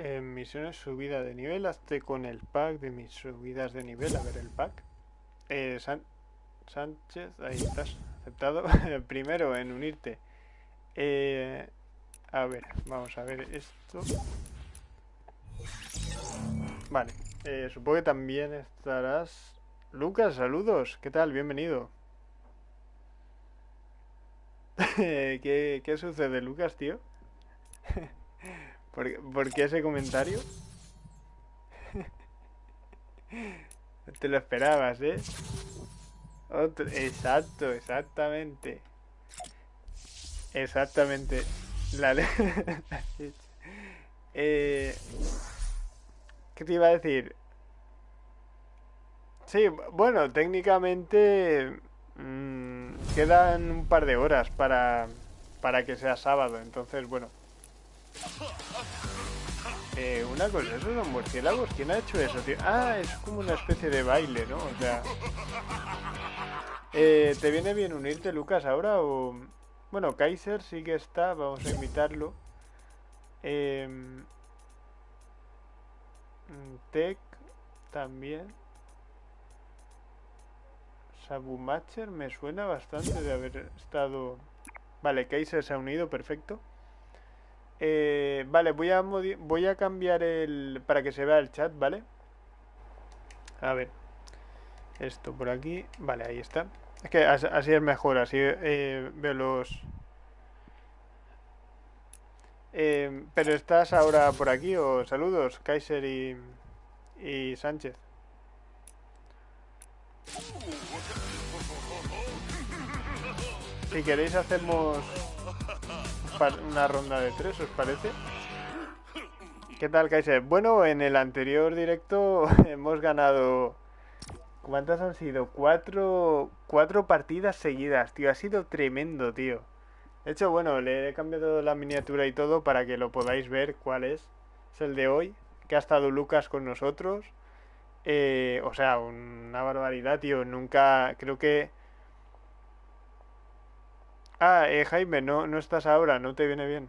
En misiones subida de nivel, hazte con el pack de mis subidas de nivel. A ver el pack. Eh, Sánchez, ahí estás, aceptado. Primero en unirte. Eh, a ver, vamos a ver esto. Vale, eh, supongo que también estarás... Lucas, saludos, ¿qué tal? Bienvenido. ¿Qué, qué sucede, Lucas, tío? ¿Por, qué ese comentario? No te lo esperabas, ¿eh? Otro- exacto, exactamente. Exactamente. La. Eh, ¿Qué te iba a decir? Sí, bueno, técnicamente mm, quedan un par de horas para, para que sea sábado, entonces, bueno. Eh, una cosa, ¿esos son murciélagos? ¿Quién ha hecho eso, tío? Ah, es como una especie de baile, ¿no? O sea... Eh, ¿Te viene bien unirte, Lucas, ahora o...? Bueno, Kaiser sí que está, vamos a invitarlo. Em, Tech también. Sabumacher me suena bastante de haber estado... Vale, Kaiser se ha unido, perfecto. Eh, vale, voy a, voy a cambiar el... para que se vea el chat, ¿vale? A ver. Esto por aquí. Vale, ahí está. Es que as- así es mejor, así eh, veo los... Eh, pero estás ahora por aquí o saludos, Kaiser y, y Sánchez. Si queréis hacemos una ronda de tres, ¿os parece? ¿Qué tal, Kaiser? Bueno, en el anterior directo hemos ganado... ¿Cuántas han sido? Cuatro, cuatro partidas seguidas, tío. Ha sido tremendo, tío. De hecho, bueno, le he cambiado la miniatura y todo para que lo podáis ver cuál es. Es el de hoy, que ha estado Lucas con nosotros. Eh, o sea, una barbaridad, tío. Nunca, creo que... Ah, eh, Jaime, no, no estás ahora, no te viene bien.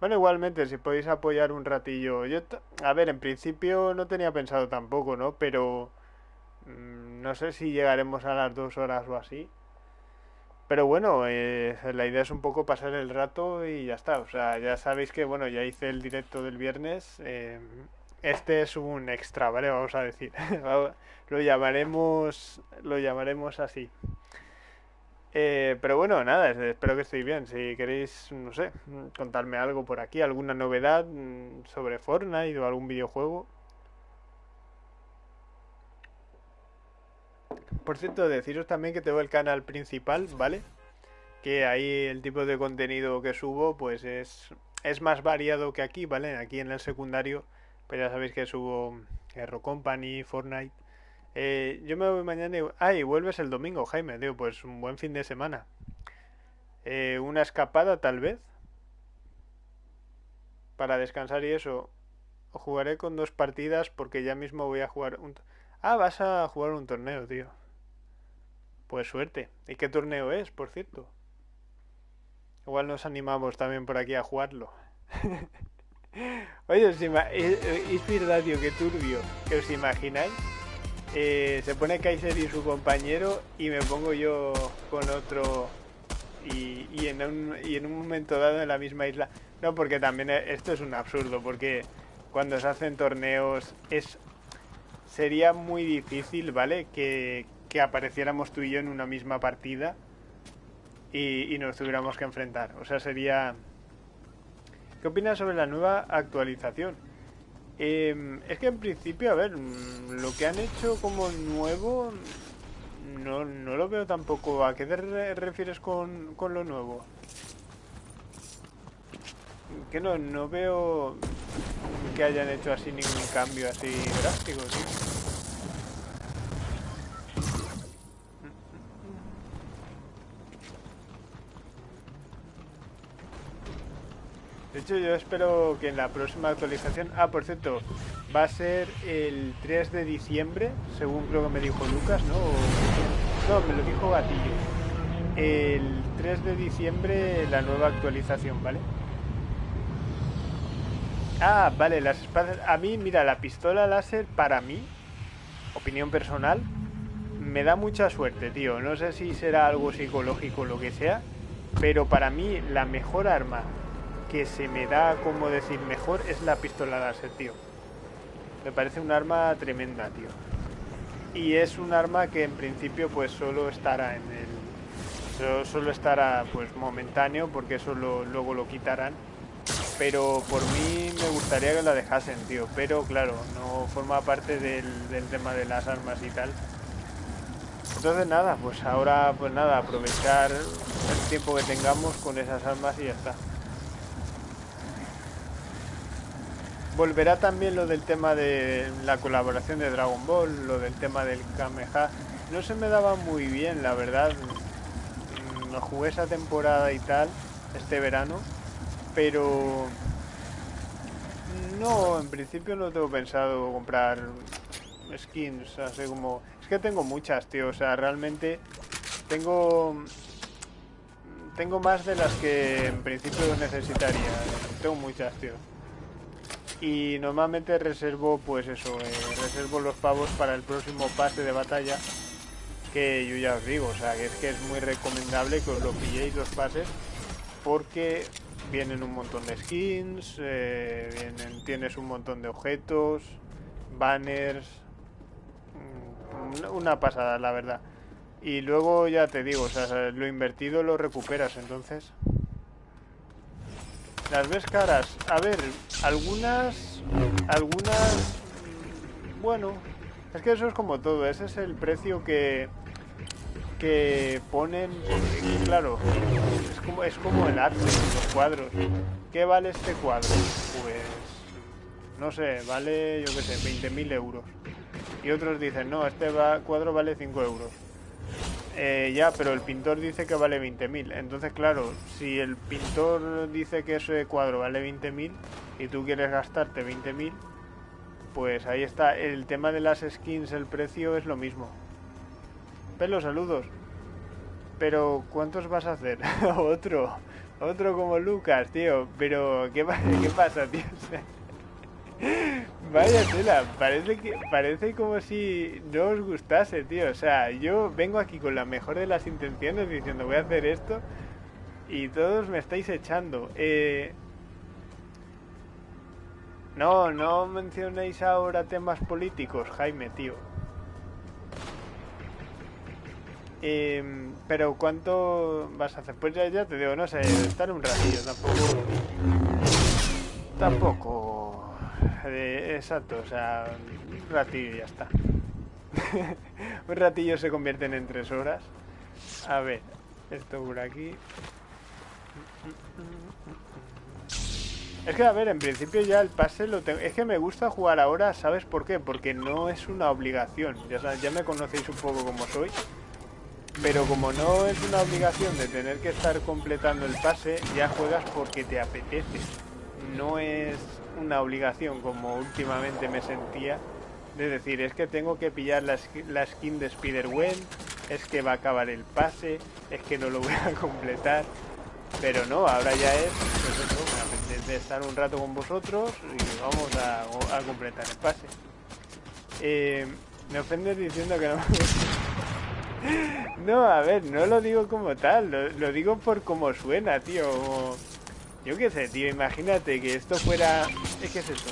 Bueno, igualmente, si podéis apoyar un ratillo. Yo, a ver, en principio no tenía pensado tampoco, ¿no? Pero mm, no sé si llegaremos a las dos horas o así. Pero bueno, eh, la idea es un poco pasar el rato y ya está. O sea, ya sabéis que, bueno, ya hice el directo del viernes. eh, este es un extra, ¿vale? Vamos a decir. Lo llamaremos, lo llamaremos así. Eh, pero bueno, nada, es- espero que estéis bien. Si queréis, no sé, contarme algo por aquí, alguna novedad mm, sobre Fortnite o algún videojuego. Por cierto, deciros también que tengo el canal principal, ¿vale? Que ahí el tipo de contenido que subo, pues es, es más variado que aquí, ¿vale? Aquí en el secundario, pues ya sabéis que subo Hero Company, Fortnite. Eh, yo me voy mañana y... Ah, y vuelves el domingo, Jaime, tío, pues un buen fin de semana. Eh, una escapada tal vez, para descansar y eso. Jugaré con dos partidas porque ya mismo voy a jugar un... Ah, vas a jugar un torneo, tío. Pues suerte. ¿Y qué torneo es, por cierto? Igual nos animamos también por aquí a jugarlo. Oye, os es, es verdad, tío, qué turbio. ¿Que os imagináis? Eh, se pone Kaiser y su compañero y me pongo yo con otro y, y en un, y en un momento dado en la misma isla. No, porque también e- esto es un absurdo, porque cuando se hacen torneos es sería muy difícil, ¿vale? Que, que apareciéramos tú y yo en una misma partida y, y nos tuviéramos que enfrentar. O sea, sería... ¿Qué opinas sobre la nueva actualización? Eh, es que en principio, a ver, mm, lo que han hecho como nuevo no, no lo veo tampoco. ¿A qué te re- refieres con, con lo nuevo? Que no, no veo que hayan hecho así ningún cambio así drástico. De hecho, yo espero que en la próxima actualización... Ah, por cierto, va a ser el 3 de diciembre, según creo que me dijo Lucas, ¿no? No, me lo dijo Gatillo. El 3 de diciembre la nueva actualización, ¿vale? Ah, vale, las espadas... A mí, mira, la pistola láser para mí, opinión personal, me da mucha suerte, tío. No sé si será algo psicológico o lo que sea, pero para mí la mejor arma que se me da, como decir, mejor es la pistola láser, tío. Me parece un arma tremenda, tío. Y es un arma que en principio pues solo estará en el... Solo, estará pues momentáneo porque eso luego lo quitarán. Pero por mí me gustaría que la dejasen, tío. Pero claro, no forma parte del, del tema de las armas y tal. Entonces nada, pues ahora pues nada, aprovechar el tiempo que tengamos con esas armas y ya está. Volverá también lo del tema de la colaboración de Dragon Ball, lo del tema del Kameha. No se me daba muy bien, la verdad. No mm, jugué esa temporada y tal, este verano, pero... No, en principio no tengo pensado comprar skins, así como... Es que tengo muchas, tío, o sea, realmente tengo... Tengo más de las que en principio necesitaría. Tengo muchas, tío y normalmente reservo pues eso, eh, reservo los pavos para el próximo pase de batalla que yo ya os digo, o sea que es que es muy recomendable que os lo pilléis los pases porque vienen un montón de skins, eh, vienen, tienes un montón de objetos, banners, mm, una pasada la verdad. Y luego ya te digo, o sea, lo invertido lo recuperas entonces. Las ves caras. A ver, algunas... Algunas... Bueno, es que eso es como todo. Ese es el precio que... Que ponen... claro, es como, es como el arte, los cuadros. ¿Qué vale este cuadro? Pues... No sé, vale, yo qué sé, 20.000 euros. Y otros dicen, no, este cuadro vale 5 euros. Eh, ya, pero el pintor dice que vale 20.000. Entonces, claro, si el pintor dice que ese cuadro vale 20.000 y tú quieres gastarte 20.000, pues ahí está. El tema de las skins, el precio es lo mismo. Pelo, saludos. Pero, ¿cuántos vas a hacer? otro. Otro como Lucas, tío. Pero, ¿qué, qué pasa, tío? Vaya tela, parece que parece como si no os gustase, tío. O sea, yo vengo aquí con la mejor de las intenciones diciendo voy a hacer esto y todos me estáis echando. Eh... No, no mencionéis ahora temas políticos, Jaime, tío. Eh, pero ¿cuánto vas a hacer? Pues ya, ya te digo, no sé, estar un ratillo, tampoco... Tampoco exacto, o sea, un ratillo y ya está. un ratillo se convierten en tres horas. A ver, esto por aquí. Es que, a ver, en principio ya el pase lo tengo... Es que me gusta jugar ahora, ¿sabes por qué? Porque no es una obligación. Ya, ya me conocéis un poco como soy. Pero como no es una obligación de tener que estar completando el pase, ya juegas porque te apetece. No es una obligación como últimamente me sentía de decir es que tengo que pillar la, skin de Spider-Gwen, es que va a acabar el pase, es que no lo voy a completar. Pero no, ahora ya es pues de estar un rato con vosotros y vamos a, completar el pase. Eh, me ofendes diciendo que no No, a ver, no lo digo como tal, lo, lo digo por cómo suena, tío. Yo qué sé, tío, imagínate que esto fuera... ¿Qué es eso?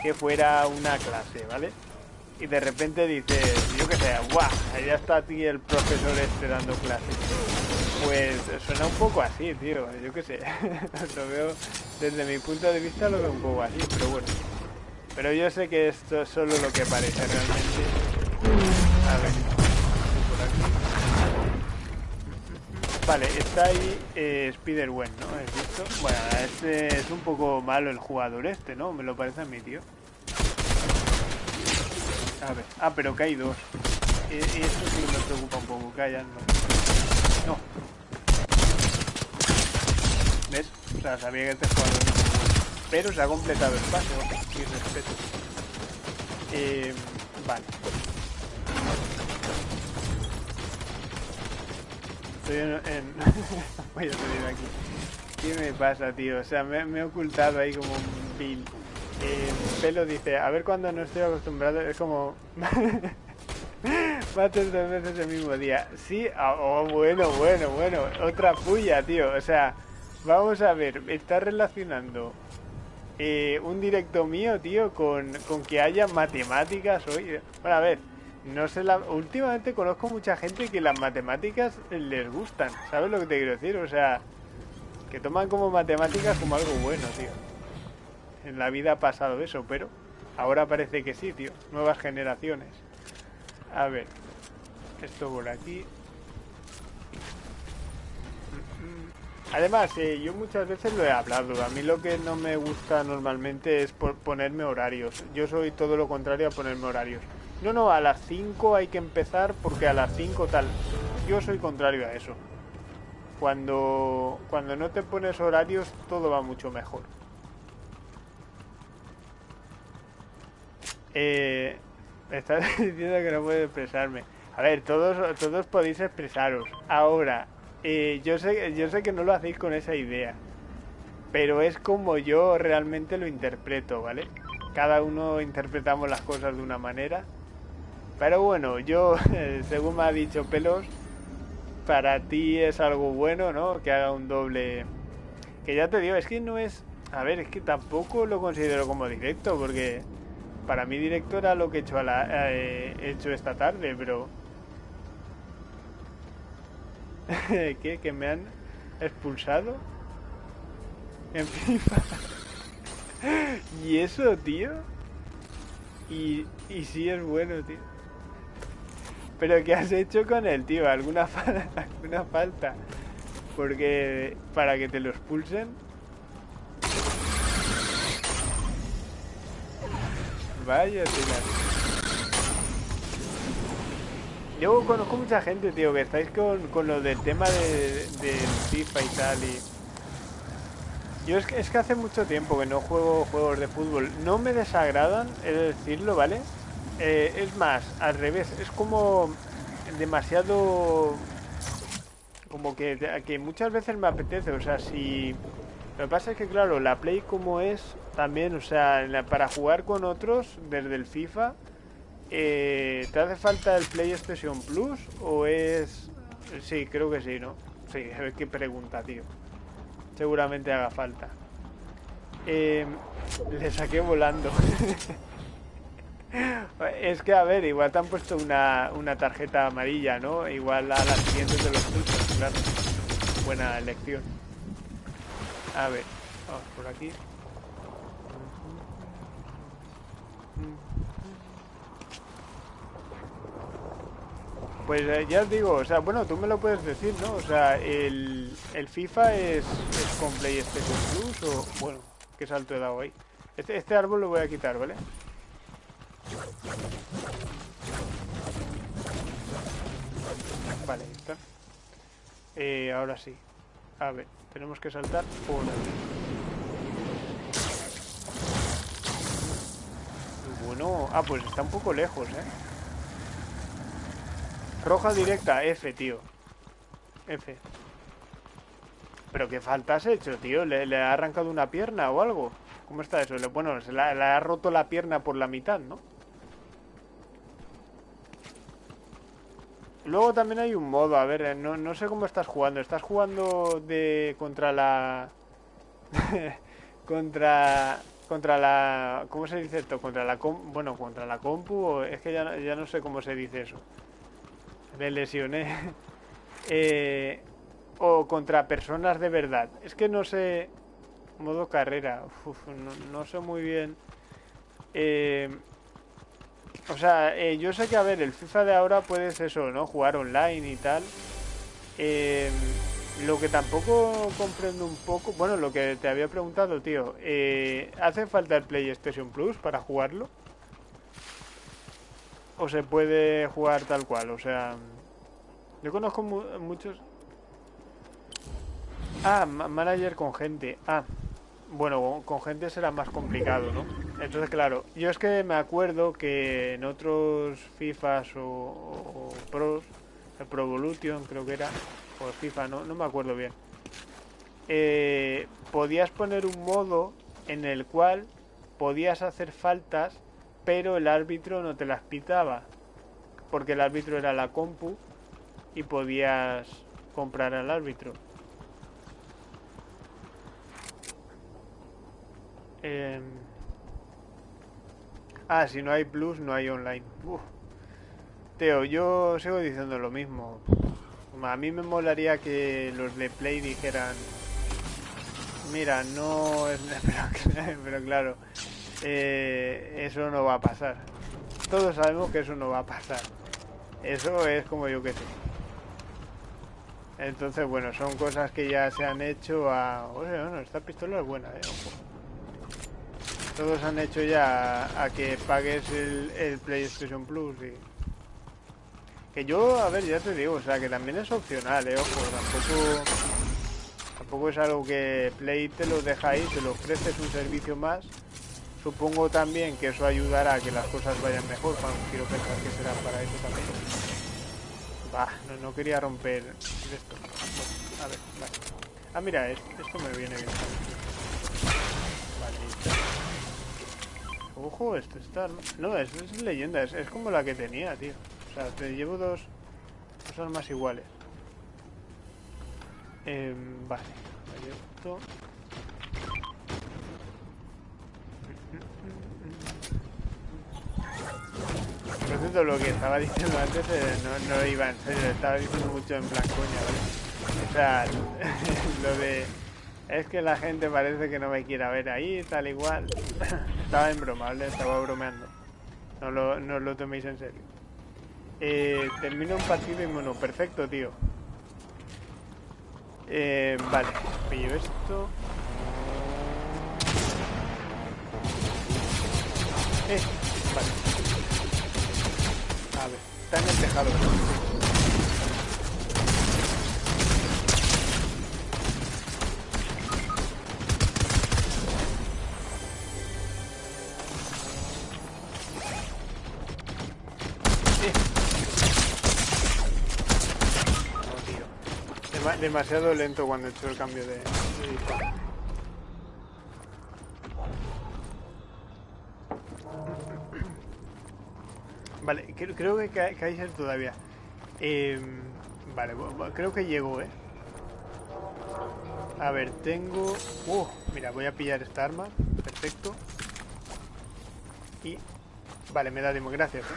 Que fuera una clase, ¿vale? Y de repente dices, yo qué sé, ¡guau! Allá está aquí el profesor este dando clases. Pues suena un poco así, tío, yo qué sé. lo veo, desde mi punto de vista lo veo un poco así, pero bueno. Pero yo sé que esto es solo lo que parece realmente. A ver. Vale, está ahí eh, Spider-Gwen, ¿no? ¿Has visto? Bueno, este es un poco malo el jugador este, ¿no? Me lo parece a mí, tío. A ver. Ah, pero que hay dos. Y, eso sí me preocupa un poco, que hayan no. ¿Ves? O sea, sabía que este jugador muy bueno. Pero se ha completado el pase, y respeto. Eh, vale. Voy a salir aquí. ¿Qué me pasa, tío? O sea, me, he ocultado ahí como un bill. Eh, Pelo dice, a ver cuando no estoy acostumbrado, es como... Mates dos veces el mismo día. Sí, ah, oh, bueno, bueno, bueno. Otra puya, tío. O sea, vamos a ver, está relacionando eh, un directo mío, tío, con, con que haya matemáticas hoy. Bueno, a ver, no sé la... Últimamente conozco mucha gente que las matemáticas les gustan. ¿Sabes lo que te quiero decir? O sea, que toman como matemáticas como algo bueno, tío. En la vida ha pasado eso, pero ahora parece que sí, tío. Nuevas generaciones. A ver. Esto por aquí. Además, eh, yo muchas veces lo he hablado. A mí lo que no me gusta normalmente es ponerme horarios. Yo soy todo lo contrario a ponerme horarios. No, no, a las 5 hay que empezar porque a las 5 tal. Yo soy contrario a eso. Cuando, cuando no te pones horarios todo va mucho mejor. Eh, estás diciendo que no puedo expresarme. A ver, todos, todos podéis expresaros. Ahora, eh, yo, sé, yo sé que no lo hacéis con esa idea. Pero es como yo realmente lo interpreto, ¿vale? Cada uno interpretamos las cosas de una manera. Pero bueno, yo, según me ha dicho Pelos, para ti es algo bueno, ¿no? Que haga un doble... Que ya te digo, es que no es... A ver, es que tampoco lo considero como directo, porque para mí directo era lo que he hecho, a la, eh, hecho esta tarde, pero... ¿Qué? ¿Que me han expulsado? En FIFA. ¿Y eso, tío? Y, y sí es bueno, tío. ¿Pero qué has hecho con él, tío? ¿Alguna, ¿Alguna falta? Porque para que te lo expulsen... Vaya, tío. Yo conozco mucha gente, tío, que estáis con, con lo del tema de, FIFA y tal y... Yo es que, es que hace mucho tiempo que no juego juegos de fútbol. No me desagradan, he de decirlo, ¿vale? Eh, es más, al revés, es como demasiado... Como que, que muchas veces me apetece, o sea, si... Lo que pasa es que, claro, la Play como es también, o sea, para jugar con otros desde el FIFA, eh, ¿te hace falta el PlayStation Plus o es...? Sí, creo que sí, ¿no? Sí, a ver qué pregunta, tío. Seguramente haga falta. Eh, le saqué volando. Es que, a ver, igual te han puesto una, una tarjeta amarilla, ¿no? Igual a las siguientes de los turnos, claro. Buena elección. A ver, vamos por aquí. Pues eh, ya os digo, o sea, bueno, tú me lo puedes decir, ¿no? O sea, el, el FIFA es, es con PlayStation Plus o... Bueno, qué salto he dado ahí. Este, este árbol lo voy a quitar. Vale, está. Eh, ahora sí. A ver, tenemos que saltar por aquí. Bueno, ah, pues está un poco lejos, ¿eh? Roja directa, F, tío. F. ¿Pero qué falta has hecho, tío? ¿Le, ha arrancado una pierna o algo? ¿Cómo está eso? Bueno, le ha roto la pierna por la mitad, ¿no? Luego también hay un modo, a ver, no, no sé cómo estás jugando. ¿Estás jugando de contra la... contra... Contra la... ¿Cómo se dice esto? Contra la... bueno, contra la compu. Es que ya, ya no sé cómo se dice eso. Me lesioné. eh, o contra personas de verdad. Es que no sé... Modo carrera. no, no sé muy bien... Eh, o sea, eh, yo sé que, a ver, el FIFA de ahora puedes eso, ¿no? Jugar online y tal. Em, lo que tampoco comprendo un poco... Bueno, lo que te había preguntado, tío. Eh, ¿Hace falta el PlayStation Plus para jugarlo? ¿O se puede jugar tal cual? O sea... Yo conozco muchos... Ah, manager con gente. Ah, bueno, con gente será más complicado, ¿no? Entonces, claro, yo es que me acuerdo que en otros FIFAs o, Pros, el Pro Evolution creo que era, o FIFA, no, no me acuerdo bien, eh, podías poner un modo en el cual podías hacer faltas, pero el árbitro no te las pitaba. Porque el árbitro era la compu y podías comprar al árbitro. Em, ah, si no hay plus, no hay online. Teo, yo sigo diciendo lo mismo. A mí me molaría que los de Play dijeran... Mira, no. Pero, claro, eh, eso no va a pasar. Todos sabemos que eso no va a pasar. Eso es como yo que sé. Entonces, bueno, son cosas que ya se han hecho a... Oye, bueno, esta pistola es buena, eh. Todos han hecho ya a, que pagues el, PlayStation Plus y... Que yo, a ver, ya te digo, o sea, que también es opcional, eh, ojo, tampoco... Tampoco es algo que Play te lo deja ahí, te lo ofreces un servicio más. Supongo también que eso ayudará a que las cosas vayan mejor, quiero pensar que será para eso también. Bah, no, quería romper esto. a ver, vale. Ah, mira, esto, me viene bien. Vale, Ojo, esto está... No, es, es leyenda, es, como la que tenía, tío. O sea, te llevo dos, dos armas iguales. Eh, vale, esto... Por cierto, lo que estaba diciendo antes eh, no, no, iba en serio, estaba diciendo mucho en plan coña, ¿vale? O sea, lo de es que la gente parece que no me quiera ver ahí, tal igual. Estaba en. Estaba bromeando. No lo, no lo toméis en serio. Eh, termino un partido y bueno, perfecto, tío. Eh, vale, pillo esto. Eh, vale. A ver, está en el tejado. Demasiado lento cuando he hecho el cambio de, Vale, creo, que Kaiser todavía. Em, vale, creo que llegó, ¿eh? A ver, tengo... Uh, mira, voy a pillar esta arma. Perfecto. Y... Vale, me da demo, gracias. ¿eh?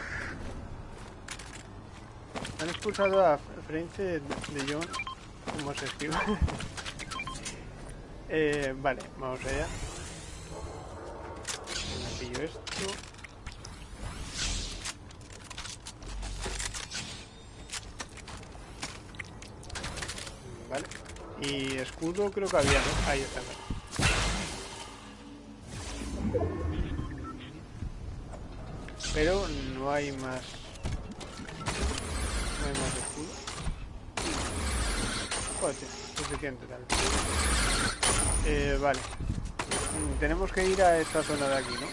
Han expulsado a Frente de John ¿Cómo se esquiva? eh, vale, vamos allá. Me pillo esto. Vale. Y escudo creo que había, ¿no? Ahí está. Pero no hay más... No hay más escudo Eh, vale. Tenemos que ir a esta zona de aquí, ¿no?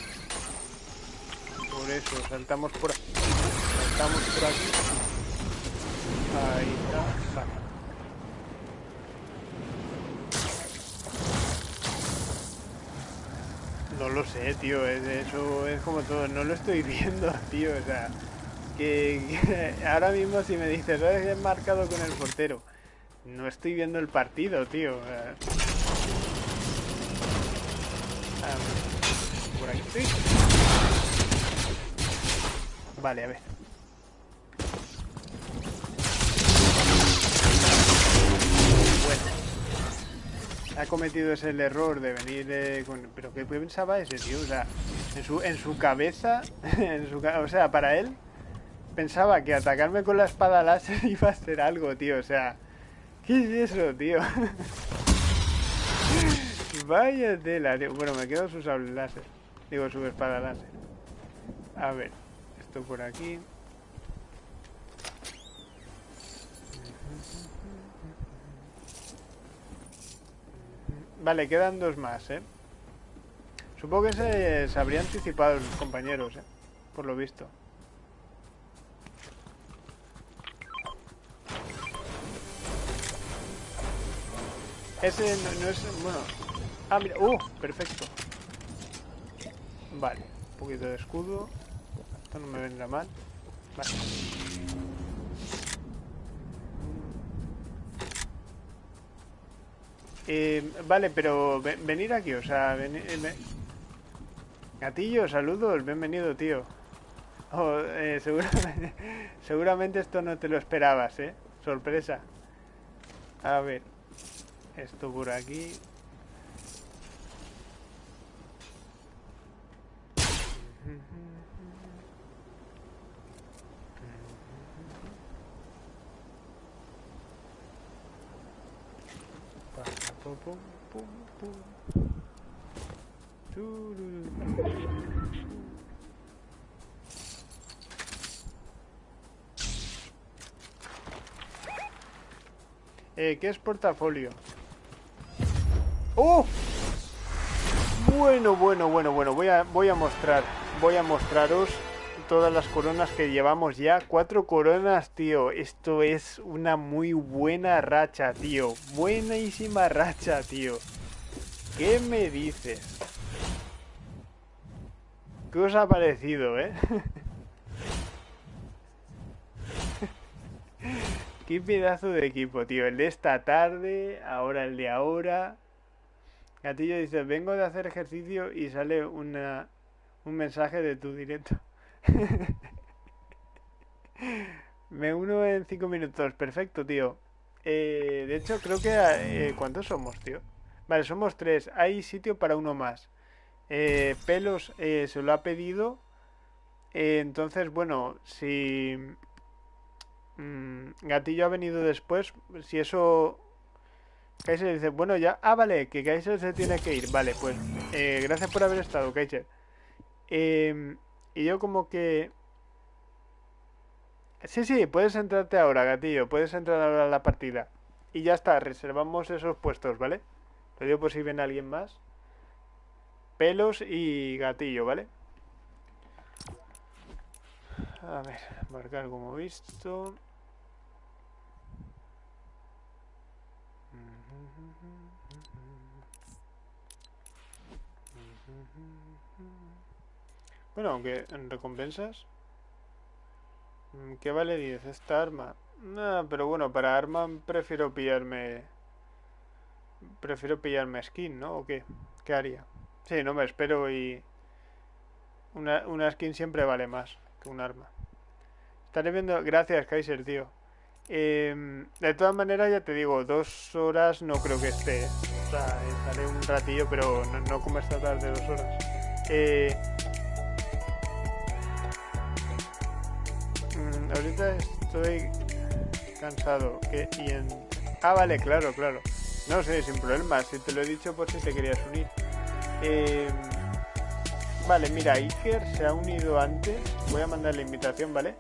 Por eso, saltamos por aquí. Saltamos por aquí. Ahí está. Vale. No lo sé, tío, eso es como todo, no lo estoy viendo, tío, o sea, que, ahora mismo si me dices, ¿sabes? He marcado con el portero, no estoy viendo el partido, tío. Ah, por aquí estoy. Vale, a ver. Bueno. Ha cometido ese error de venir con... Pero ¿qué pensaba ese tío? O sea, en su, en su cabeza... en su, o sea, para él... Pensaba que atacarme con la espada láser iba a ser algo, tío. O sea... ¿Qué es eso, tío? Vaya tela, tío. Bueno, me quedo su sable láser. Digo, su espada láser. A ver, esto por aquí. Vale, quedan dos más, ¿eh? Supongo que se, se habría anticipado los compañeros, ¿eh? Por lo visto. Ese no, es... bueno... Ah, mira... ¡Uh! Perfecto. Vale, un poquito de escudo. Esto no me vendrá mal. Vale. Eh, vale, pero venir aquí, o sea, venir, eh, Gatillo, saludos, bienvenido, tío. Oh, eh, seguramente esto no te lo esperabas, ¿eh? Sorpresa. A ver. Esto por aquí. Eh, ¿Qué es portafolio? ¡Oh! Bueno, bueno, bueno, bueno. Voy a, voy a mostrar. Voy a mostraros todas las coronas que llevamos ya. Cuatro coronas, tío. Esto es una muy buena racha, tío. Buenísima racha, tío. ¿Qué me dices? ¿Qué os ha parecido, eh? Qué pedazo de equipo, tío. El de esta tarde, ahora el de ahora. Gatillo dice, vengo de hacer ejercicio y sale una, un mensaje de tu directo. Me uno en cinco minutos. Perfecto, tío. Eh, de hecho, creo que... Eh, ¿Cuántos somos, tío? Vale, somos tres. Hay sitio para uno más. Eh, Pelos se lo ha pedido. entonces, bueno, si... Mm, Gatillo ha venido después. Si eso... Kaiser dice, bueno, ya... Ah, vale, que Kaiser se tiene que ir. Vale, pues... gracias por haber estado, Kaiser. Eh, y yo como que... Sí, sí, puedes entrarte ahora, gatillo. Puedes entrar ahora a la partida. Y ya está, reservamos esos puestos, ¿vale? Lo digo por si viene alguien más. Pelos y gatillo, ¿vale? A ver, marcar como visto. Bueno, aunque en recompensas... Mm, ¿Qué vale 10 esta arma? pero bueno, para arma prefiero pillarme... Prefiero pillarme skin, ¿no? ¿O qué? ¿Qué haría? Sí, no me espero y... Una, una skin siempre vale más que un arma. Estaré viendo... Gracias, Kaiser, tío. Em, de todas maneras, ya te digo, dos horas no creo que esté. O sea, estaré un ratillo, pero no, no como esta tarde, dos horas. Eh, ahorita estoy cansado. que y en... Ah, vale, claro, claro. No sé, sin problema. Si te lo he dicho por si te querías unir. Em, vale, mira, Iker se ha unido antes. Voy a mandar la invitación, ¿vale?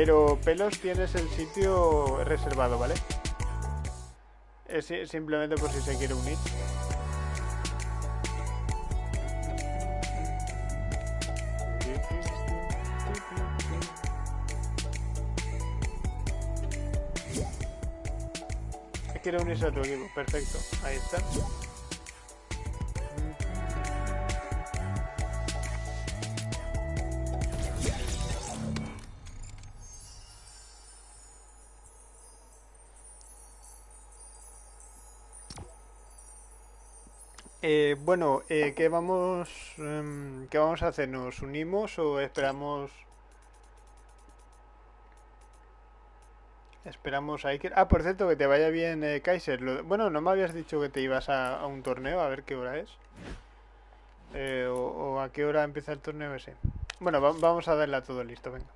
Pero Pelos tienes el sitio reservado, ¿vale? Es simplemente por si se quiere unir. quiere unirse a tu equipo. Perfecto. Ahí está. Eh, bueno, eh, ¿qué vamos, eh, ¿qué vamos a hacer? ¿Nos unimos o esperamos Esperamos a Iker. Ah, por cierto, que te vaya bien, eh, Kaiser. Bueno, no me habías dicho que te ibas a, un torneo, a ver qué hora es. Eh, o, a qué hora empieza el torneo ese. Bueno, vamos a darle a todo listo, venga.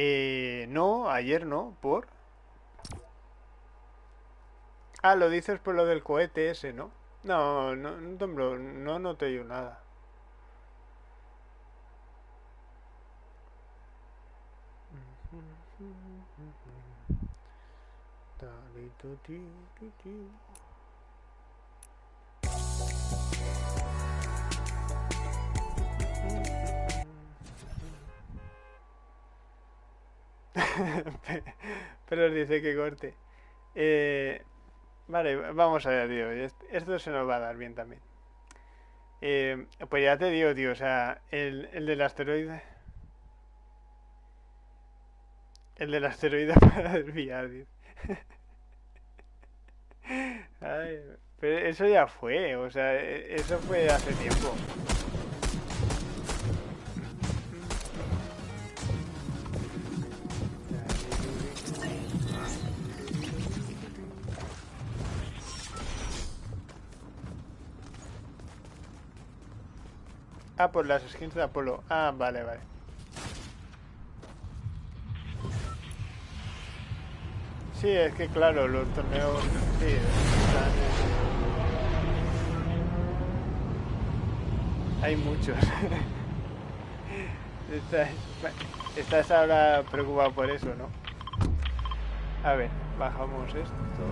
Eh, no, ayer no, ¿por? Ah, lo dices por lo del cohete ese, ¿no? No, no, no, no, no te digo nada. Pero dice que corte. Eh, Vale, vamos a ver, tío. Esto se nos va a dar bien también. Eh, pues ya te digo, tío, o sea, el, el del asteroide... El del asteroide para desviar, tío. Pero eso ya fue, o sea, e, eso fue hace tiempo. Ah, por las skins de Apolo. Ah, vale, vale. Sí, es que claro, los torneos... Sí, están... Hay muchos. estás, estás ahora preocupado por eso, ¿no? A ver, bajamos esto.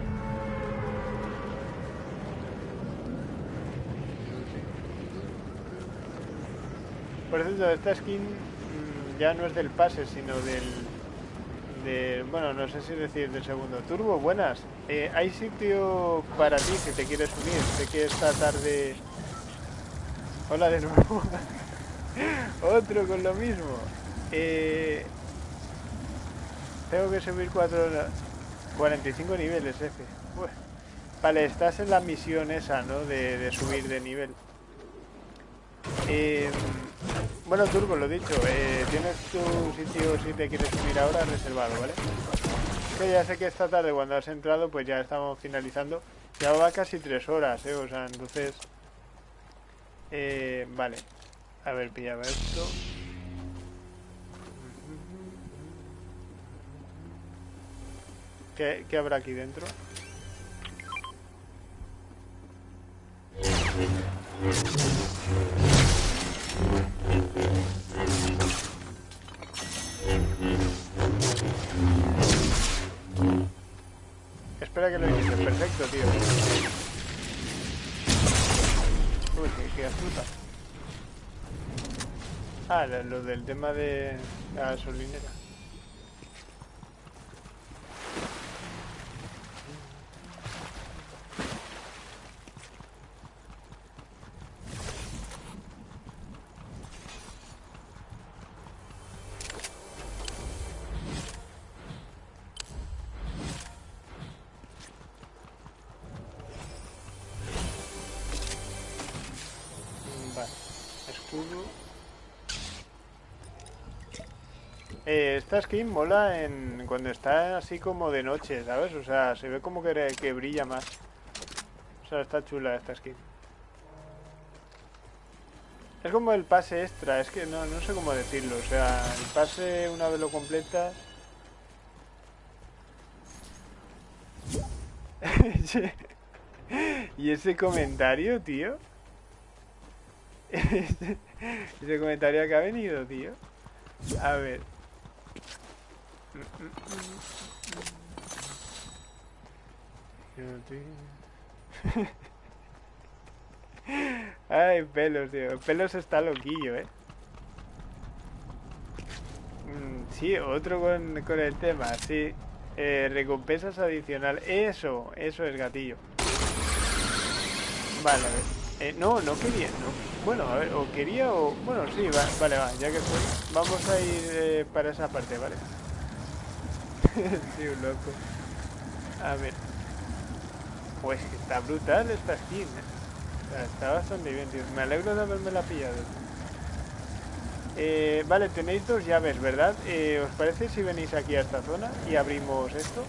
Por cierto, esta skin mm, ya no es del pase, sino del... De, bueno, no sé si decir del segundo. Turbo, buenas. Eh, ¿Hay sitio para ti si te quieres unir? Sé que esta tarde... Hola de nuevo. Otro con lo mismo. Eh, tengo que subir 4... 45 niveles, F. Vale, estás en la misión esa, ¿no? De, subir de nivel. Eh, bueno, Turbo, lo dicho, eh, tienes tu sitio si te quieres subir ahora reservado, ¿vale? Ya sé que esta tarde cuando has entrado pues ya estamos finalizando. Ya va casi tres horas, ¿eh? O sea, entonces... Eh, vale. A ver, pillaba esto. ¿Qué, ¿Qué habrá aquí dentro? Espera que lo hice. Perfecto, tío. Uy, qué, qué fruta. Ah, lo del tema de la gasolinera. Esta skin mola en cuando está así como de noche, ¿sabes? O sea, se ve como que, que brilla más. O sea, está chula esta skin. Es como el pase extra, es que no, no sé cómo decirlo. O sea, el pase una vez lo completas... ¿Y ese comentario, tío? ese comentario que ha venido, tío. A ver. Ay, pelos, tío. Pelos está loquillo, eh. Mm, sí, otro con, con, el tema, sí. Eh, recompensas adicional. Eso, eso es gatillo. Vale, a ver. Eh, no, no quería, no. Bueno, a ver, o quería o... Bueno, sí, va, vale, va, ya que estoy. Vamos a ir eh, para esa parte, ¿vale? sí, un loco. A ver. Pues está brutal esta skin, ¿eh? Está bastante bien, tío. Me alegro de haberme la pillado. Eh, vale, tenéis dos llaves, ¿verdad? Eh, ¿Os parece si venís aquí a esta zona y abrimos esto?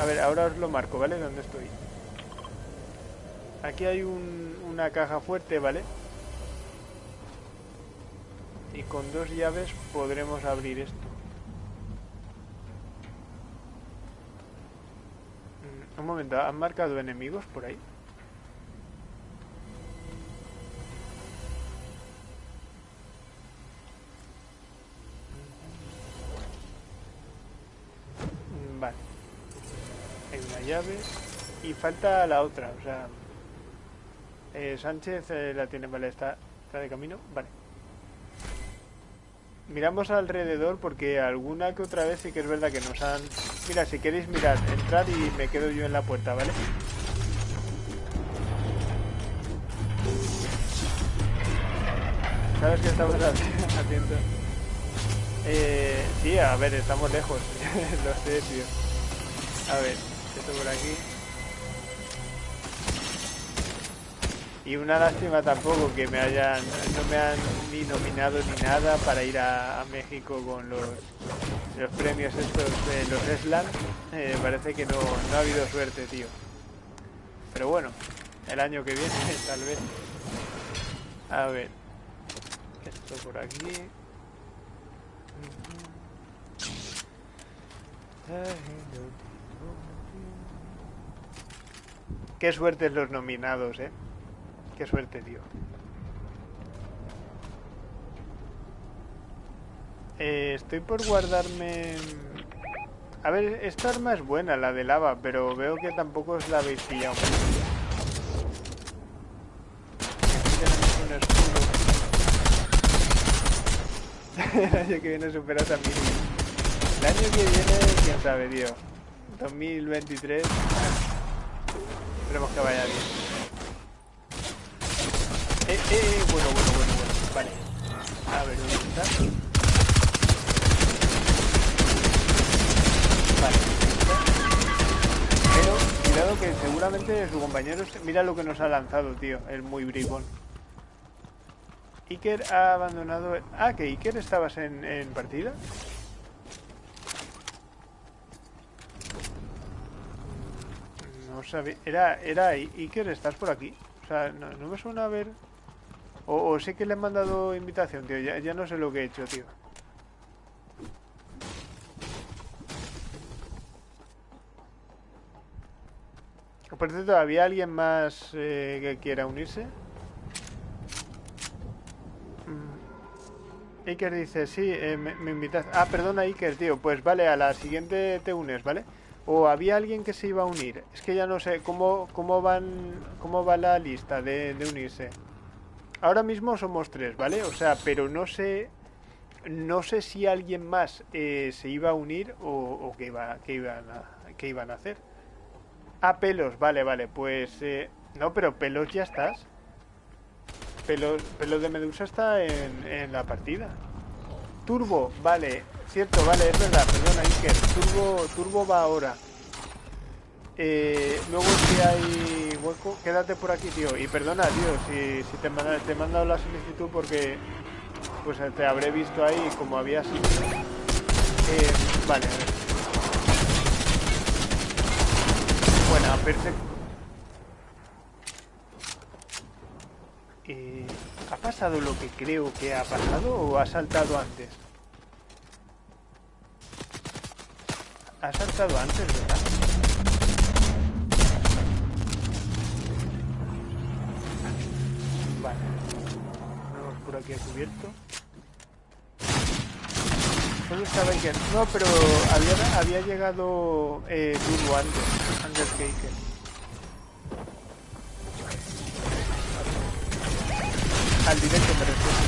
A ver, ahora os lo marco, ¿vale? ¿Dónde estoy? Aquí hay una caja fuerte, ¿vale? Y con dos llaves podremos abrir esto. Un momento, ¿han marcado enemigos por ahí? Mm, vale. Hay una llave. Y falta la otra, o sea... Eh, Sánchez eh, la tiene, vale, está, está de camino, vale. Miramos alrededor porque alguna que otra vez sí que es verdad que nos han Mira, si queréis mirar, entrad y me quedo yo en la puerta, ¿vale? ¿Sabes qué estamos haciendo? Eh, sí, a ver, estamos lejos. Lo sé, tío. A ver, esto por aquí. Y una lástima tampoco que me hayan, no me han ni nominado ni nada para ir a, México con los, los, premios estos de los Slam. Eh, parece que no, no ha habido suerte, tío. Pero bueno, el año que viene tal vez. A ver. Esto por aquí. Qué suerte los nominados, eh. Qué suerte, tío. Eh, estoy por guardarme... A ver, esta arma es buena, la de lava, pero veo que tampoco os la habéis pillado. El año que viene superas a mí. El año que viene, quién sabe, tío. 2023. Esperemos que vaya bien. Eh, eh, eh, bueno, bueno, bueno, bueno. Vale. A ver, ¿dónde está? Vale. Pero, que seguramente su compañero... Mira lo que nos ha lanzado, tío. El muy bribón. Iker ha abandonado... Ah, que Iker estabas en, en partida. No sabía... Era, era Iker, ¿estás por aquí? O sea, no, me suena a ver... O, sé que le han mandado invitación, tío. Ya, ya no sé lo que he hecho, tío. Por cierto, ¿había alguien más eh, que quiera unirse? Iker dice, sí, eh, me, invitas. Ah, perdona Iker, tío. Pues vale, a la siguiente te unes, ¿vale? O había alguien que se iba a unir. Es que ya no sé cómo, cómo van cómo va la lista de, unirse. Ahora mismo somos tres, ¿vale? O sea, pero no sé no sé si alguien más eh, se iba a unir o, qué, iba, qué, iban a, qué iban a hacer. Ah, pelos, vale, vale. Pues eh, no, pero pelos ya estás. Pelo, de Medusa está en, la partida. Turbo, vale. Cierto, vale, es verdad, perdona Iker. Turbo, Turbo va ahora. Eh, luego si hay hueco, quédate por aquí, tío. Y perdona, tío, si, si te, te he mandado la solicitud porque pues te habré visto ahí como había sido. Eh, vale, a ver. Bueno, perfecto. Eh, ¿Ha pasado lo que creo que ha pasado o ha saltado antes? Ha saltado antes, ¿verdad? Vale. Vamos por aquí a cubierto. ¿Dónde estaba Iker? No, pero había, había llegado eh, Turbo antes, al directo me refiero.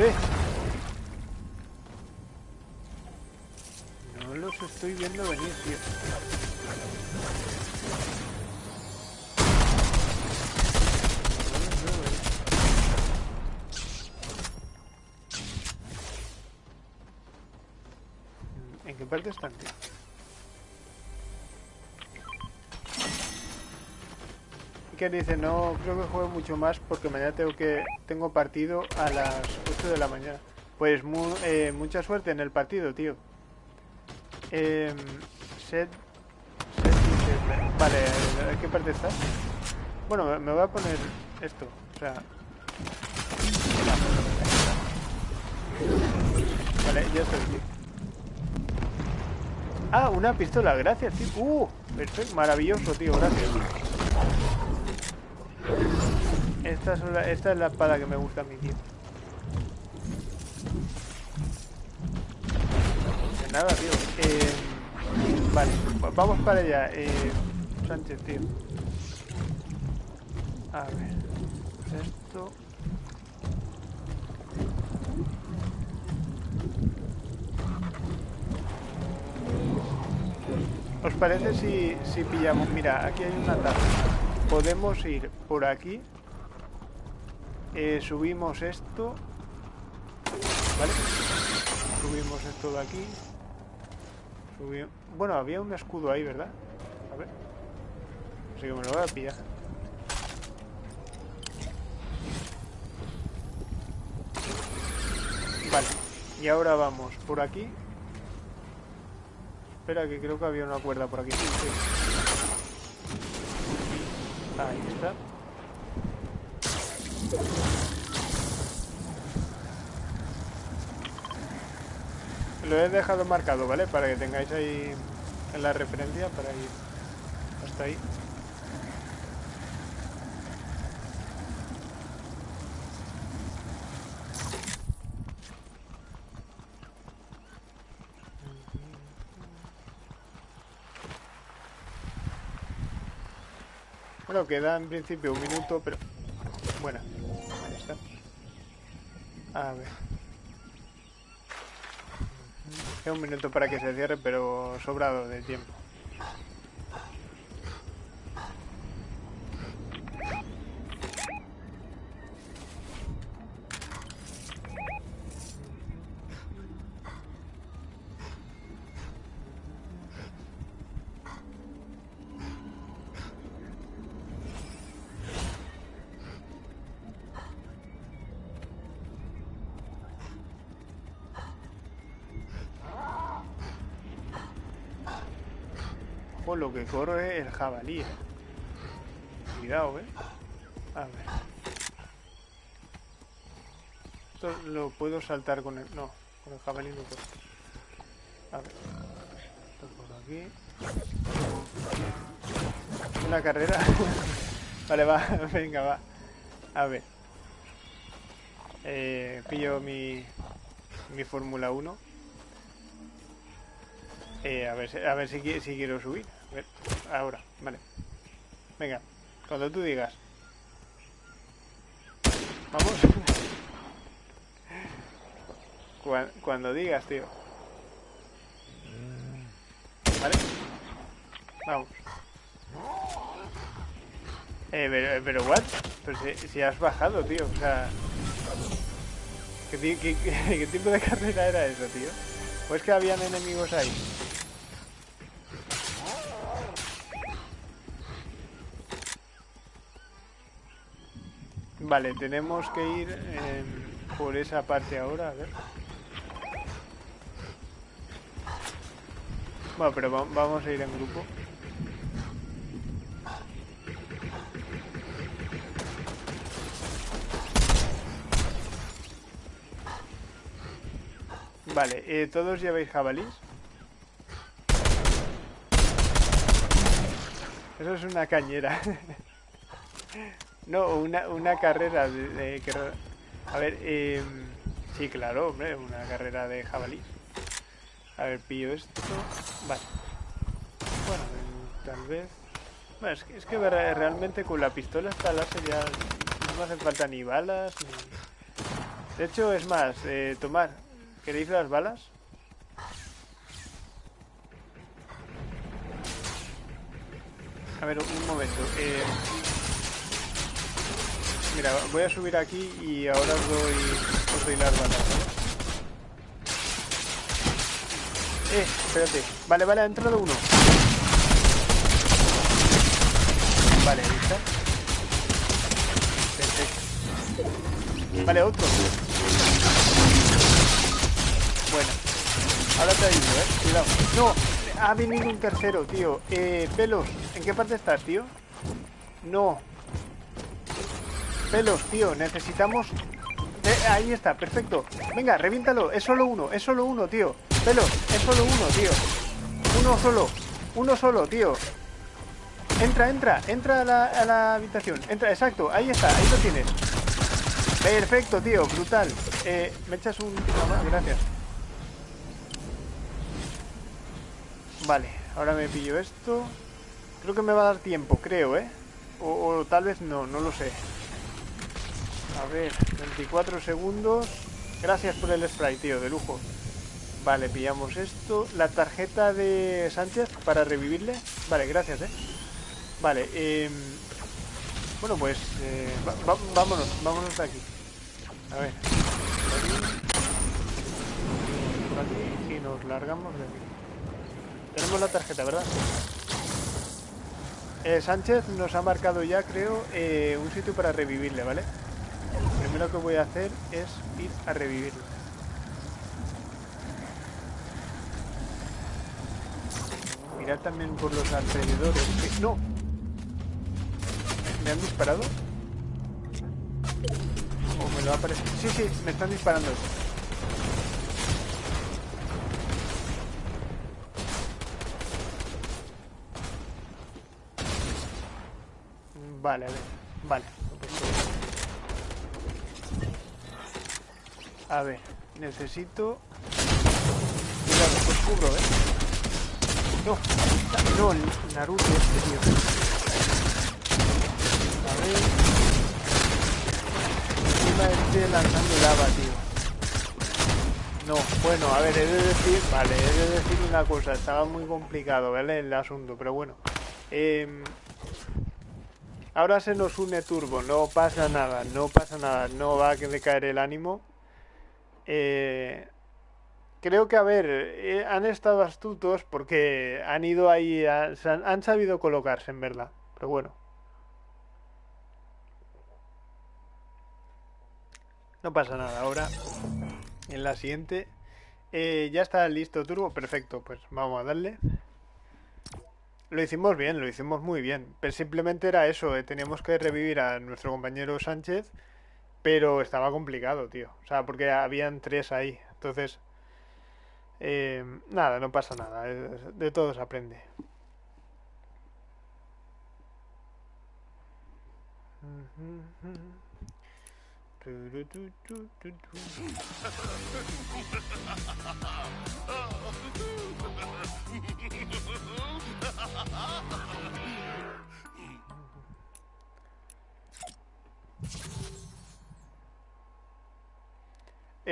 ¿Eh? No los estoy viendo venir, tío. ¿En qué parte están, tío? que dice, no creo que juegue mucho más porque mañana tengo que tengo partido a las 8 de la mañana. Pues eh, mucha suerte en el partido, tío. Eh, set, set, vale, ¿en qué parte estás? Bueno, me voy a poner esto, o sea... Vale, ya estoy. Ah, una pistola, gracias, tío. Uh, perfecto, maravilloso, tío, gracias. Esta es, la, esta es la espada que me gusta a mi tío. De nada, tío. Eh, vale, vamos para allá. Eh, Sánchez, tío. A ver. Esto. ¿Os parece si, si pillamos? Mira, aquí hay una taza. Podemos ir por aquí. Eh, subimos esto. ¿Vale? Subimos esto de aquí. Bueno, había un escudo ahí, ¿verdad? A ver. Así que me lo voy a pillar. Vale. Y ahora vamos por aquí. Espera, que creo que había una cuerda por aquí. Ahí está. Lo he dejado marcado, ¿vale? Para que tengáis ahí en la referencia para ir hasta ahí. Bueno, queda en principio un minuto, pero... Bueno, ahí está. A ver. Queda un minuto para que se cierre, pero sobrado de tiempo. Jabalí. Cuidado, ¿eh? A ver. Esto lo puedo saltar con el... No, con el jabalí no puedo. A ver. Esto aquí. Una carrera. vale, va. Venga, va. A ver. Eh, pillo mi, mi Fórmula 1. Eh, a ver, a ver si quiero subir ahora, vale. Venga, cuando tú digas. Vamos. cuando, digas, tío. ¿Vale? Vamos. Eh, pero, pero what? Pero si, has bajado, tío. O sea... ¿qué, qué tipo de carrera era eso, tío? ¿O es que habían enemigos ahí? Vale, tenemos que ir eh, por esa parte ahora, a ver. Bueno, pero vamos a ir en grupo. Vale, eh, ¿todos lleváis jabalís? Eso es una cañera. No, una, una carrera de, A ver, eh, sí, claro, hombre, una carrera de jabalí. A ver, pillo esto. Vale. Bueno, tal vez... Bueno, es que, es que realmente con la pistola esta láser ya no me hacen falta ni balas, ni... De hecho, es más, eh, tomar. ¿Queréis las balas? A ver, un momento. Eh, Mira, voy a subir aquí y ahora os doy, os doy las balas, Eh, espérate. Vale, vale, ha entrado uno. Vale, ¿viste? Perfecto. Vale, otro. Bueno. Ahora te ayudo, eh. Cuidado. No, ha venido un tercero, tío. Eh, pelos, ¿en qué parte estás, tío? No, Pelos, tío, necesitamos... Eh, ahí está, perfecto. Venga, reviéntalo. Es solo uno, es solo uno, tío. Pelos, es solo uno, tío. Uno solo, uno solo, tío. Entra, entra, entra a la, habitación. Entra, exacto, ahí está, ahí lo tienes. Perfecto, tío, brutal. Eh, me echas un gracias. Vale, ahora me pillo esto. Creo que me va a dar tiempo, creo, ¿eh? o tal vez no, no lo sé. A ver, 24 segundos. Gracias por el spray, tío, de lujo. Vale, pillamos esto. La tarjeta de Sánchez para revivirle. Vale, gracias, eh. Vale, eh... Bueno, pues... Eh, vámonos, vámonos de aquí. A ver. Por aquí y nos largamos de aquí. Tenemos la tarjeta, ¿verdad? Eh, Sánchez nos ha marcado ya, creo, eh, un sitio para revivirle, ¿vale? Lo primero que voy a hacer es ir a revivirle. Mirar también por los alrededores. ¡No! ¿Me han disparado? ¿O me lo ha parecido? Sí, sí, me están disparando. Vale, a ver. Vale. A ver, necesito... Cuidado, pues cubro, ¿eh? No, no, Naruto este tío. A ver... Encima este lanzando lava, tío. No, bueno, a ver, he de decir... Vale, he de decir una cosa. Estaba muy complicado, ¿vale? El asunto, pero bueno. Eh... Ahora se nos une Turbo, no pasa nada, no pasa nada, no va a decaer el ánimo. Eh, creo que, a ver, eh, han estado astutos porque han ido ahí, han, sabido colocarse, en verdad. Pero bueno. No pasa nada, ahora en la siguiente eh, ya está listo Turbo, perfecto, pues vamos a darle. Lo hicimos bien, lo hicimos muy bien. Pero simplemente era eso, teníamos que revivir a nuestro compañero Sánchez, pero estaba complicado, tío. O sea, porque habían tres ahí. Entonces, eh, nada, no pasa nada. De todo se aprende.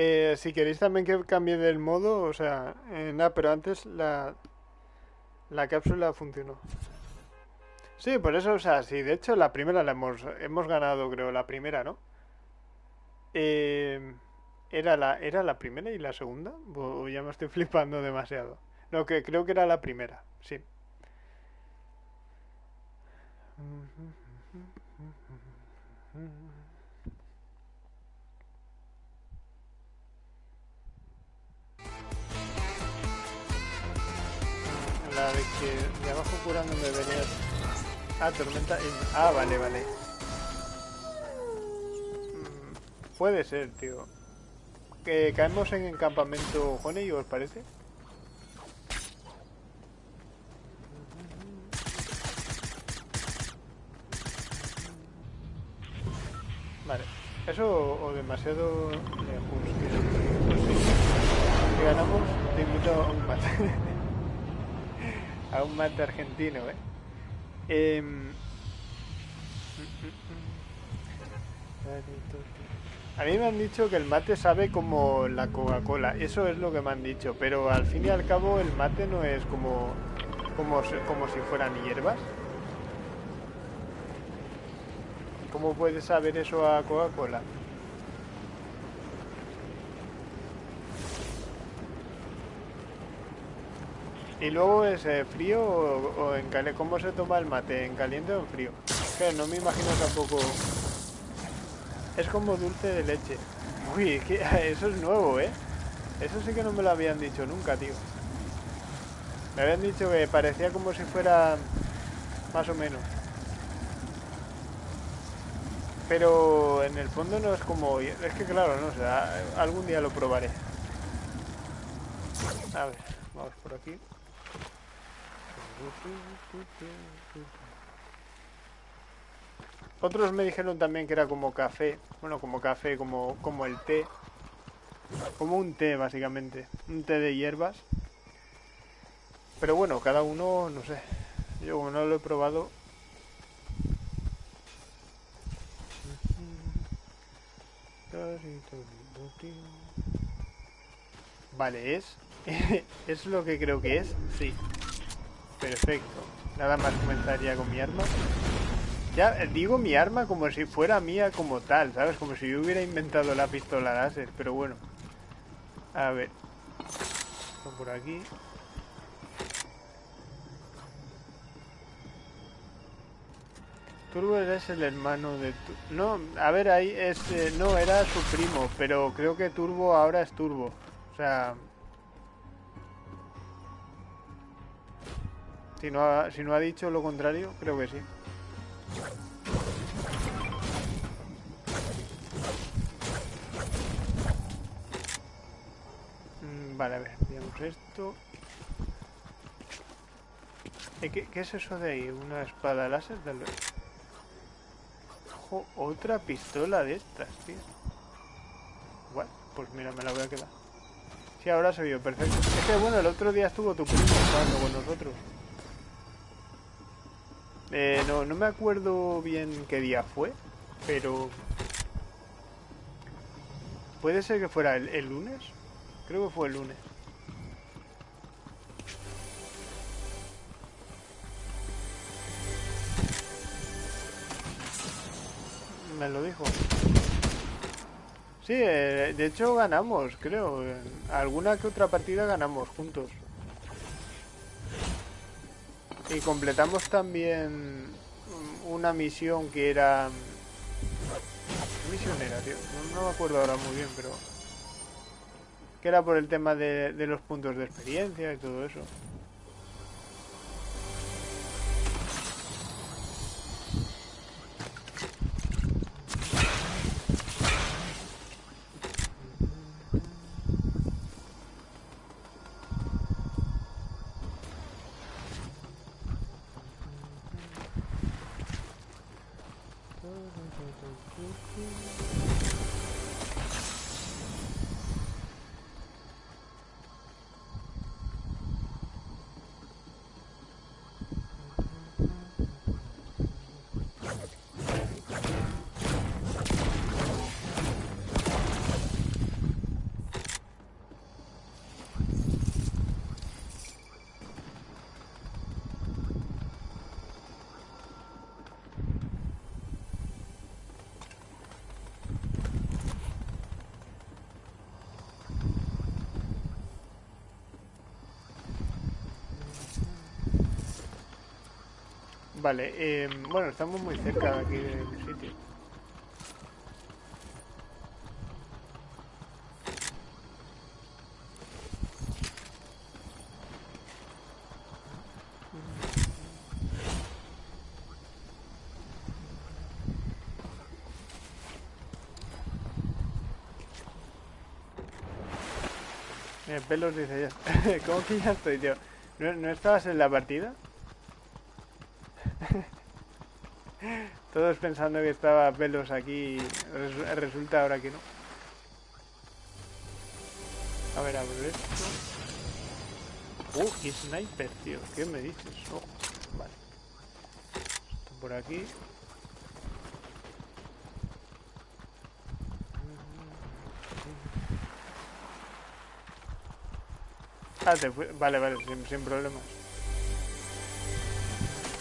Eh, si queréis también que cambie del modo, o sea, eh, nada, pero antes la, la cápsula funcionó. Sí, por eso, o sea, sí, de hecho la primera la hemos, hemos ganado, creo, la primera, ¿no? Eh, ¿era, la, ¿Era la primera y la segunda? O ya me estoy flipando demasiado. No, que creo que era la primera, sí. La de que de abajo curando me venía... Ah, tormenta... Ah, vale, vale. Mm, puede ser, tío. ¿Que caemos en el campamento Honey, os parece? Vale. Eso o demasiado lejos. Pues. Si ganamos, te invito un mate. a un mate argentino, ¿eh? eh... A mí me han dicho que el mate sabe como la Coca-Cola, eso es lo que me han dicho, pero al fin y al cabo el mate no es como, como, como si fueran hierbas. ¿Cómo puedes saber eso a Coca-Cola? Y luego es eh, frío o, en caliente. ¿Cómo se toma el mate? ¿En caliente o en frío? Que no me imagino tampoco. Es como dulce de leche. Uy, eso es nuevo, ¿eh? Eso sí que no me lo habían dicho nunca, tío. Me habían dicho que parecía como si fuera más o menos. Pero en el fondo no es como... Es que claro, no sé, algún día lo probaré. A ver, vamos por aquí. Otros me dijeron también que era como café. Bueno, como café, como, como el té. Como un té, básicamente. Un té de hierbas. Pero bueno, cada uno, no sé. Yo como no lo he probado, Vale, es ¿Es lo que creo que es? Sí. Perfecto. Nada más comenzar ya con mi arma. Ya eh, digo mi arma como si fuera mía como tal, ¿sabes? Como si yo hubiera inventado la pistola láser, pero bueno. A ver. Por aquí. Turbo es el hermano de... no, a ver, ahí es... Eh, no, era su primo, pero creo que Turbo ahora es Turbo. O sea... Si no ha, si no ha dicho lo contrario, creo que sí. Mm, vale, a ver, veamos esto. Eh, ¿Qué, ¿Qué, es eso de ahí? ¿Una espada láser? Tal vez. Ojo, otra pistola de estas, tío. Bueno, pues mira, me la voy a quedar. Sí, ahora se vio perfecto. Es que bueno, el otro día estuvo tu primo jugando con nosotros. Eh, no, no me acuerdo bien qué día fue, pero... ¿Puede ser que fuera el, el lunes? Creo que fue el lunes. Me lo dijo. Sí, eh, de hecho ganamos, creo. Alguna que otra partida ganamos juntos. Y completamos también una misión que era... ¿Qué misión era, tío? No, me acuerdo ahora muy bien, pero... Que era por el tema de, de los puntos de experiencia y todo eso. Vale, eh, bueno, estamos muy cerca de aquí del sitio. Pelos dice ya. ¿Cómo que ya estoy, tío? ¿No, ¿No estabas en la partida? Todos pensando que estaba pelos aquí, resulta ahora que no. A ver, abro esto. Uh, qué sniper, tío. ¿Qué me dices? Oh, vale. Esto por aquí. Ah, te Vale, vale, sin, sin problemas.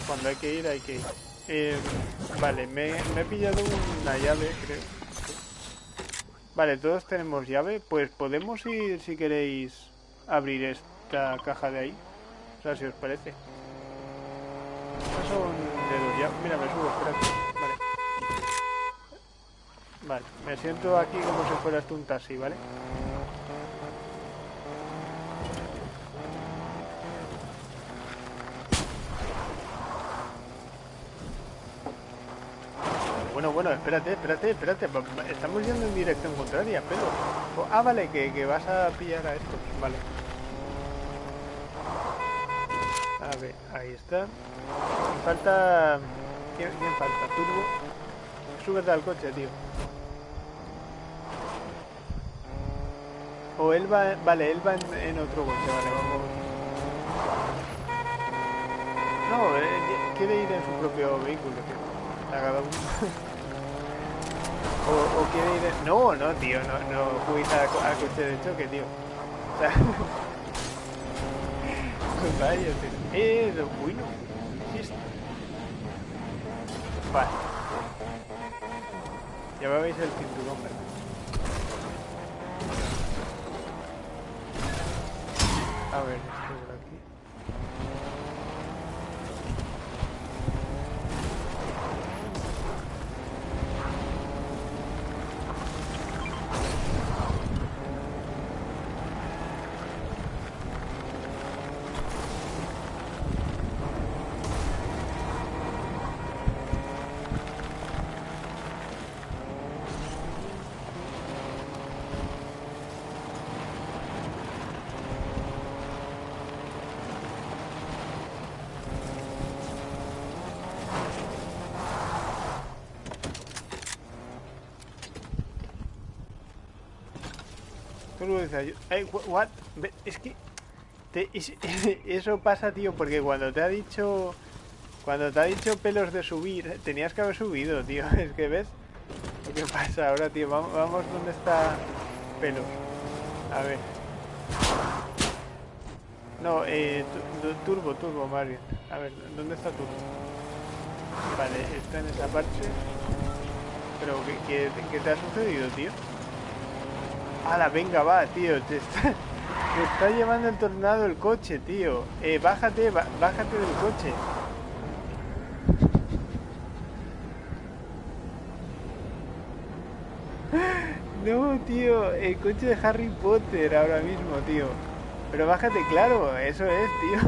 Cuando hay que ir, hay que ir. Eh, vale, me, he pillado una llave, creo. Vale, todos tenemos llave. Pues podemos ir, si queréis, abrir esta caja de ahí. O sea, si os parece. Mira, me subo. Vale. Vale, me siento aquí como si fueras un taxi, ¿vale? Bueno, bueno, espérate, espérate, espérate. Estamos yendo en dirección contraria, pero... Ah, vale, que, vas a pillar a estos. Vale. A ver, ahí está. Falta... ¿Quién, falta? ¿Turbo? Súbete al coche, tío. O él va... Vale, él va en, otro coche, vale, vamos. No, eh, quiere ir en su propio vehículo, tío. Cada uno. O, quiere ir... No, no, tío, no, no juguéis al, coche de choque, tío. O sea, Vaya, eh, uy, no. Vale. Ya veis el cinturón, ¿verdad? A ver, esto por aquí. What? Es que eso pasa, tío, porque cuando te ha dicho cuando te ha dicho pelos de subir, tenías que haber subido, tío. Es que ves qué pasa ahora, tío. Vamos, vamos donde está pelos. A ver. No, eh, turbo, turbo, Mario. A ver, ¿dónde está turbo? Vale, está en esa parte. Pero, ¿qué, qué te ha sucedido, tío? ¡Hala, venga, va, tío! Te está, llevando el tornado el coche, tío. Eh, bájate, bájate del coche. No, tío, el coche de Harry Potter ahora mismo, tío. Pero bájate, claro, eso es, tío.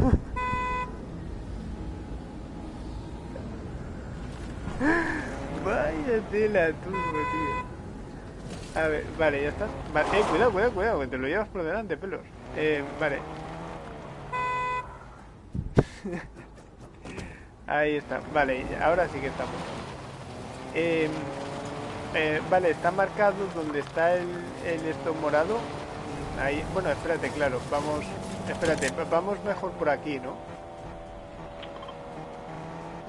Vaya tela turbo, tío. A ver, vale, ya está. Eh, cuidado, cuidado, cuidado, que te lo llevas por delante, pelos. Eh, vale. Ahí está, vale, ahora sí que estamos. Em, eh, vale, está marcado donde está el, el esto morado. Ahí, bueno, espérate, claro, vamos, espérate, vamos mejor por aquí, ¿no?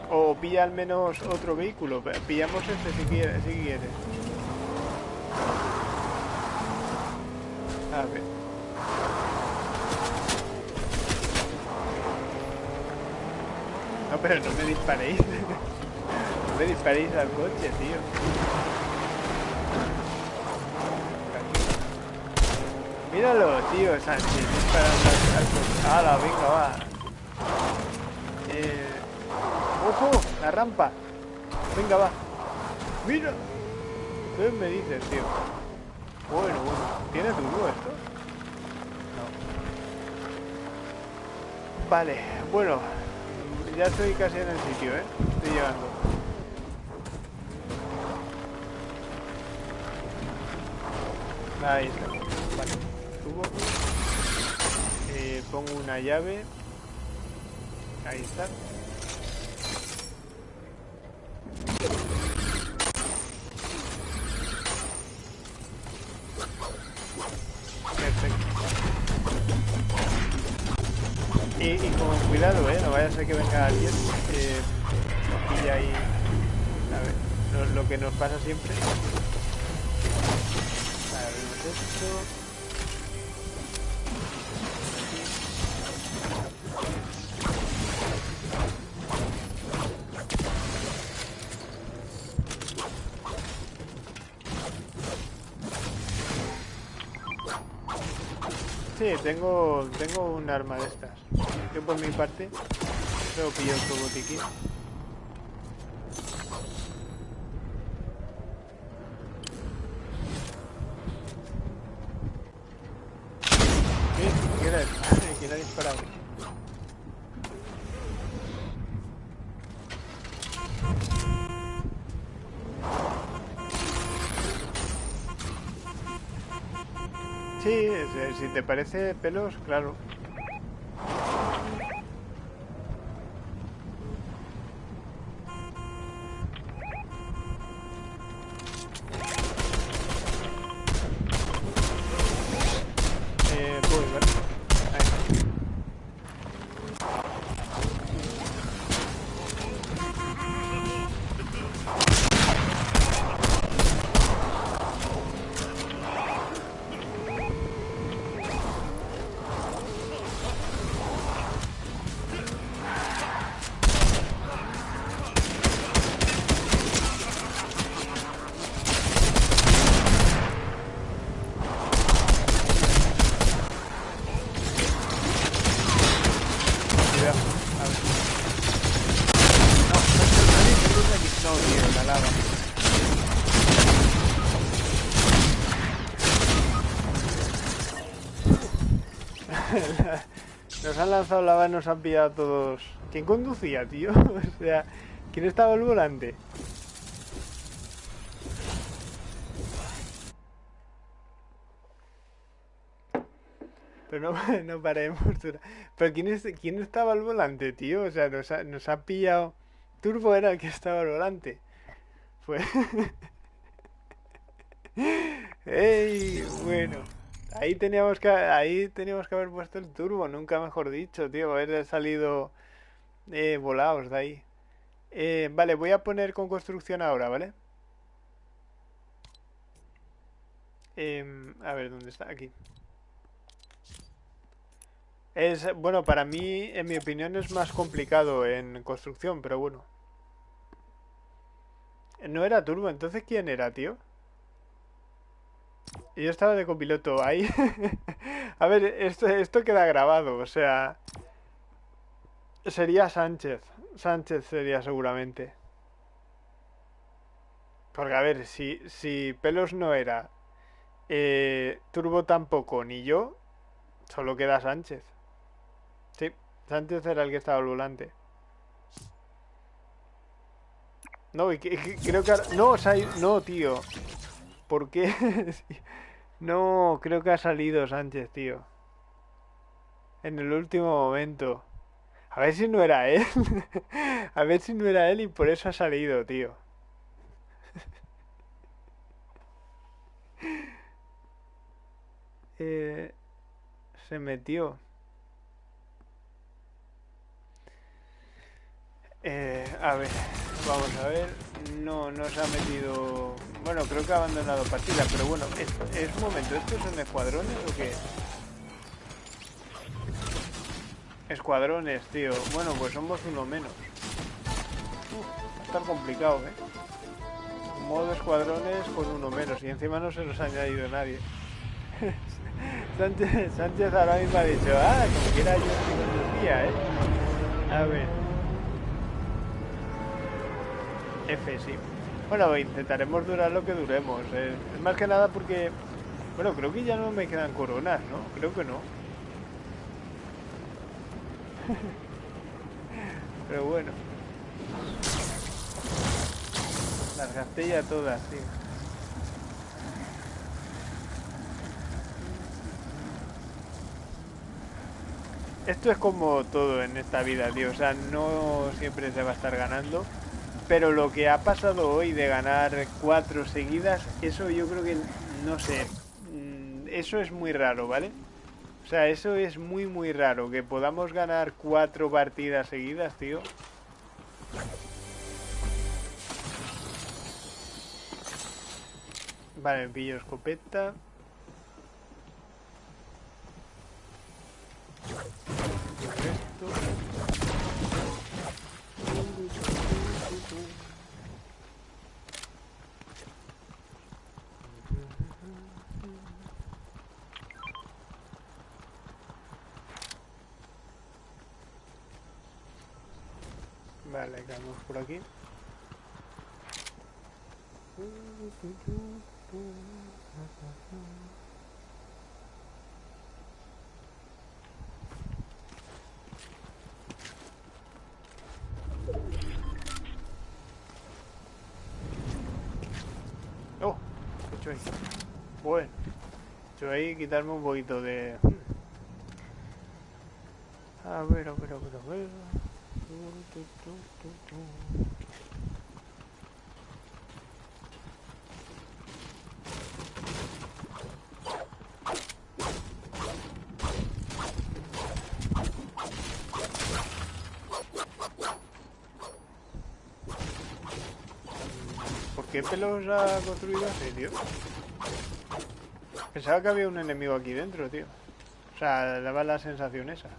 O pilla al menos otro vehículo. Pillamos este si quieres. Si quieres. A ver. No, pero no me disparéis. no me disparéis al coche, tío. Míralo, tío, Sánchez, disparando al coche. ¡Hala, venga, va! Eh... ¡Ojo! La rampa. Venga, va. ¡Mira! ¿Qué me dices, tío? Bueno, bueno. ¿Tiene turbo esto? No. Vale, bueno. Ya estoy casi en el sitio, ¿eh? Estoy llegando. Ahí está. Vale. Subo. Eh, pongo una llave. Ahí está. Que venga alguien eh, y ahí... A ver, lo, que nos pasa siempre. Ver, esto... Sí, tengo, tengo un arma de estas. Yo por mi parte, solo pillo otro botiquín. ¿Qué? ¿Quién ha disparado? Sí, si te parece pelos, claro. Lanzado la nos han pillado a todos. ¿Quién conducía, tío? o sea, ¿quién estaba al volante? Pero no, no paremos. Pero ¿quién, es, ¿quién estaba al volante, tío? O sea, nos ha, nos ha pillado... Turbo era el que estaba al volante. Fue... ¡Ey! Bueno. Ahí teníamos que ahí teníamos que haber puesto el turbo, nunca mejor dicho, tío, haber salido eh, volados de ahí. Eh, vale, voy a poner con construcción ahora, ¿vale? Em, a ver, ¿dónde está? Aquí. Es, bueno, para mí, en mi opinión, es más complicado en construcción, pero bueno. No era turbo, entonces ¿quién era, tío? Yo estaba de copiloto ahí. A ver, esto, esto queda grabado, o sea... Sería Sánchez. Sánchez sería seguramente. Porque a ver, si, si Pelos no era, eh, Turbo tampoco, ni yo, solo queda Sánchez. Sí, Sánchez era el que estaba al volante. No, creo que... No, no, tío. ¿Por qué? no, creo que ha salido Sánchez, tío. En el último momento. A ver si no era él. A ver si no era él y por eso ha salido, tío. eh, se metió. Eh, a ver, vamos a ver. No, no se ha metido... Bueno, creo que ha abandonado partida, pero bueno, es, momento. ¿Estos son escuadrones o qué? Escuadrones, tío. Bueno, pues somos uno menos. va a estar complicado, ¿eh? Modo escuadrones con uno menos. Y encima no se nos ha añadido nadie. Sánchez, Sánchez ahora mismo ha dicho, ah, como quiera yo filosofía, ¿eh? A ver. F, sí. Bueno, intentaremos durar lo que duremos. Eh, más que nada porque... Bueno, creo que ya no me quedan coronas, ¿no? Creo que no. Pero bueno. Las gasté ya todas, sí. Esto es como todo en esta vida, tío. O sea, no siempre se va a estar ganando. Pero lo que ha pasado hoy de ganar cuatro seguidas, eso yo creo que, no sé, mm, eso es muy raro, ¿vale? O sea, eso es muy, muy raro, que podamos ganar cuatro partidas seguidas, tío. Vale, pillo escopeta. Vale, quedamos por aquí. Oh, ¿qué he hecho ahí? Bueno, he hecho ahí quitarme un poquito de... A ver, a ver, a ver, a ver... ¿Por qué pelos ha construido así, tío? Pensaba que había un enemigo aquí dentro, tío. O sea, daba la sensación esa.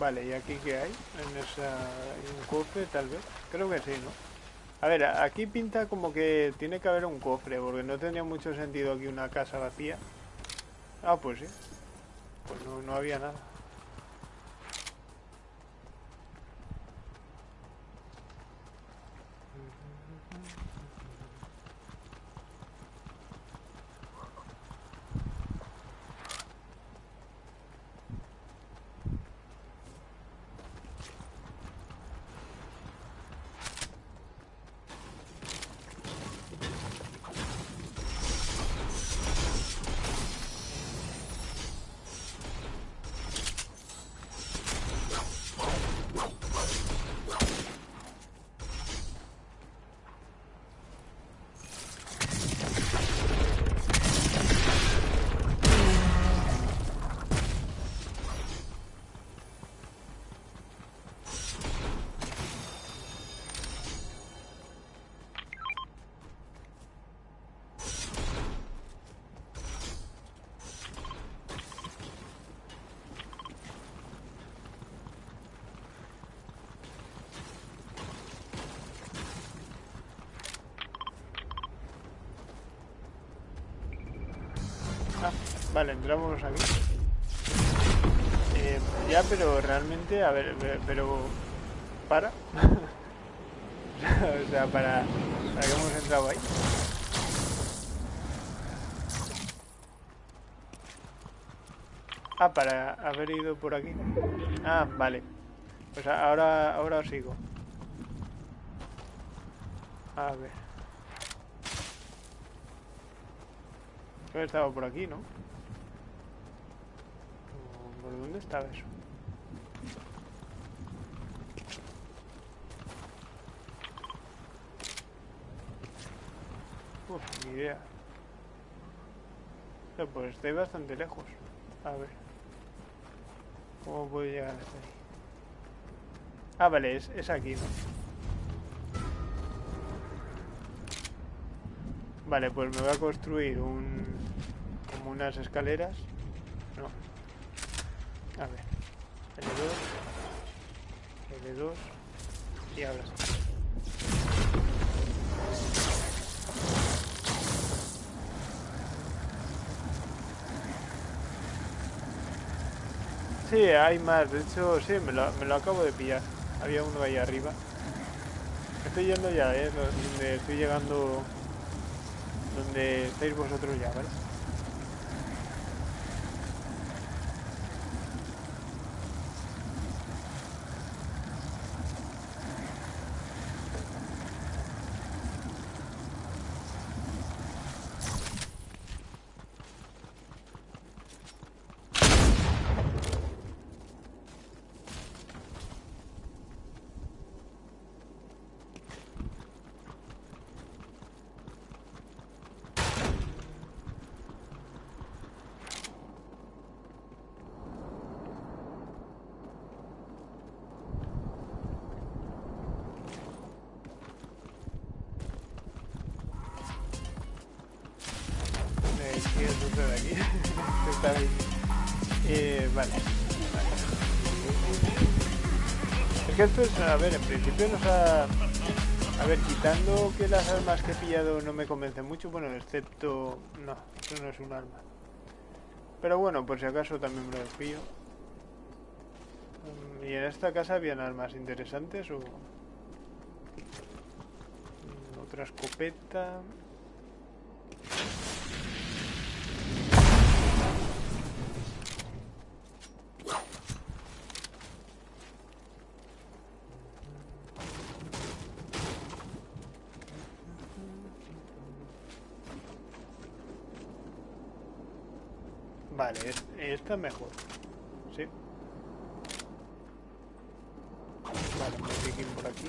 Vale, ¿y aquí qué hay? En esa... un cofre, tal vez. Creo que sí, ¿no? A ver, aquí pinta como que tiene que haber un cofre, porque no tendría mucho sentido aquí una casa vacía. Ah, pues sí. Pues no, no había nada. Vale, entramos aquí. Eh, ya, pero realmente, a ver, pero... ¿Para? o sea, para, para que hemos entrado ahí. Ah, para haber ido por aquí. Ah, vale. Pues ahora, ahora sigo. A ver. Yo he estado por aquí, ¿no? Uf, ni idea. pues estoy bastante lejos. A ver. ¿Cómo puedo llegar hasta ahí? Ah, vale, es, es aquí, ¿no? Vale, pues me voy a construir un... como unas escaleras. No, a ver. L2. L2. Y ahora sí. Sí, hay más. De hecho, sí, me lo, acabo de pillar. Había uno ahí arriba. Estoy yendo ya, ¿eh? Donde estoy llegando... Donde estáis vosotros ya, ¿vale? A ver, en principio nos ha... A ver, quitando que las armas que he pillado no me convencen mucho, bueno, excepto... No, eso no es un arma. Pero bueno, por si acaso también me lo pillo. Mm, ¿Y en esta casa habían armas interesantes o...? Mm, otra escopeta... Vale, esta es mejor. Sí. Vale, un por aquí.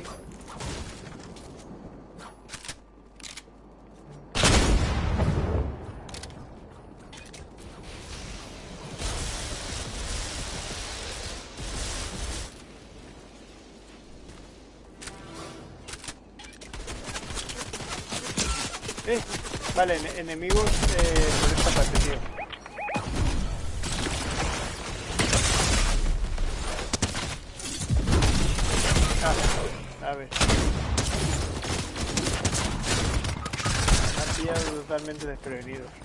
Eh, vale, enemigos eh, por esta parte, tío. A ver. Me han pillado totalmente desprevenidos.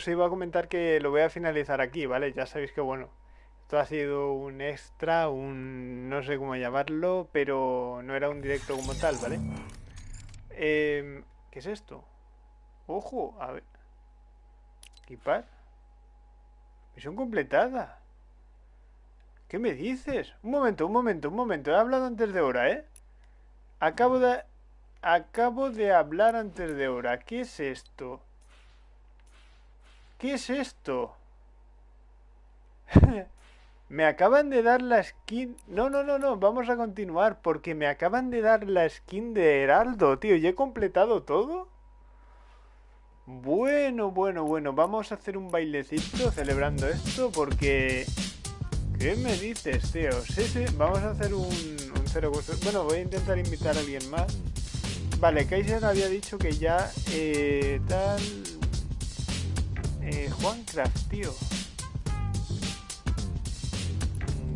Os iba a comentar que lo voy a finalizar aquí, ¿vale? Ya sabéis que, bueno, esto ha sido un extra, un... no sé cómo llamarlo, pero no era un directo como tal, ¿vale? Em, ¿Qué es esto? Ojo, a ver. Equipar. Misión completada. ¿Qué me dices? Un momento, un momento, un momento. He hablado antes de hora, ¿eh? Acabo de... Acabo de hablar antes de hora. ¿Qué es esto? ¿Qué es esto? me acaban de dar la skin... No, no, no, no. Vamos a continuar porque me acaban de dar la skin de Heraldo, tío. ¿Y he completado todo? Bueno, bueno, bueno. Vamos a hacer un bailecito celebrando esto porque... ¿Qué me dices, tío? Sí, sí. Vamos a hacer un, un cero... Bueno, voy a intentar invitar a alguien más. Vale, Kaiser había dicho que ya eh, tal... Eh, Juancraft, tío.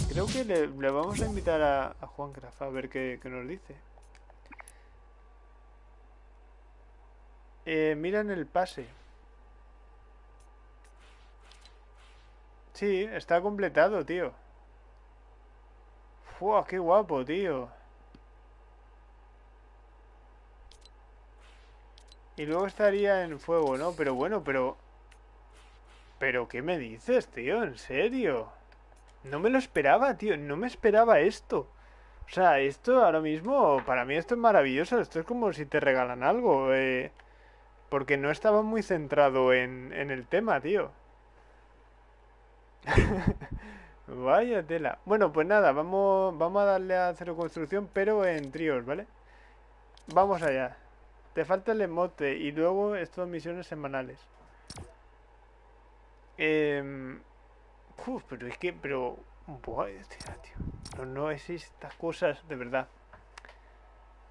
Creo que le, vamos a invitar a, a Juancraft a ver qué, nos dice. Eh, mira en el pase. Sí, está completado, tío. ¡Fua, qué guapo, tío! Y luego estaría en fuego, ¿no? Pero bueno, pero... ¿Pero qué me dices, tío? ¿En serio? No me lo esperaba, tío. No me esperaba esto. O sea, esto ahora mismo, para mí esto es maravilloso. Esto es como si te regalan algo. Eh, porque no estaba muy centrado en, en el tema, tío. Vaya tela. Bueno, pues nada, vamos, vamos a darle a cero construcción, pero en tríos, ¿vale? Vamos allá. Te falta el emote y luego estas misiones semanales. Eh, uf, pero es que, pero... No, no es estas cosas, de verdad.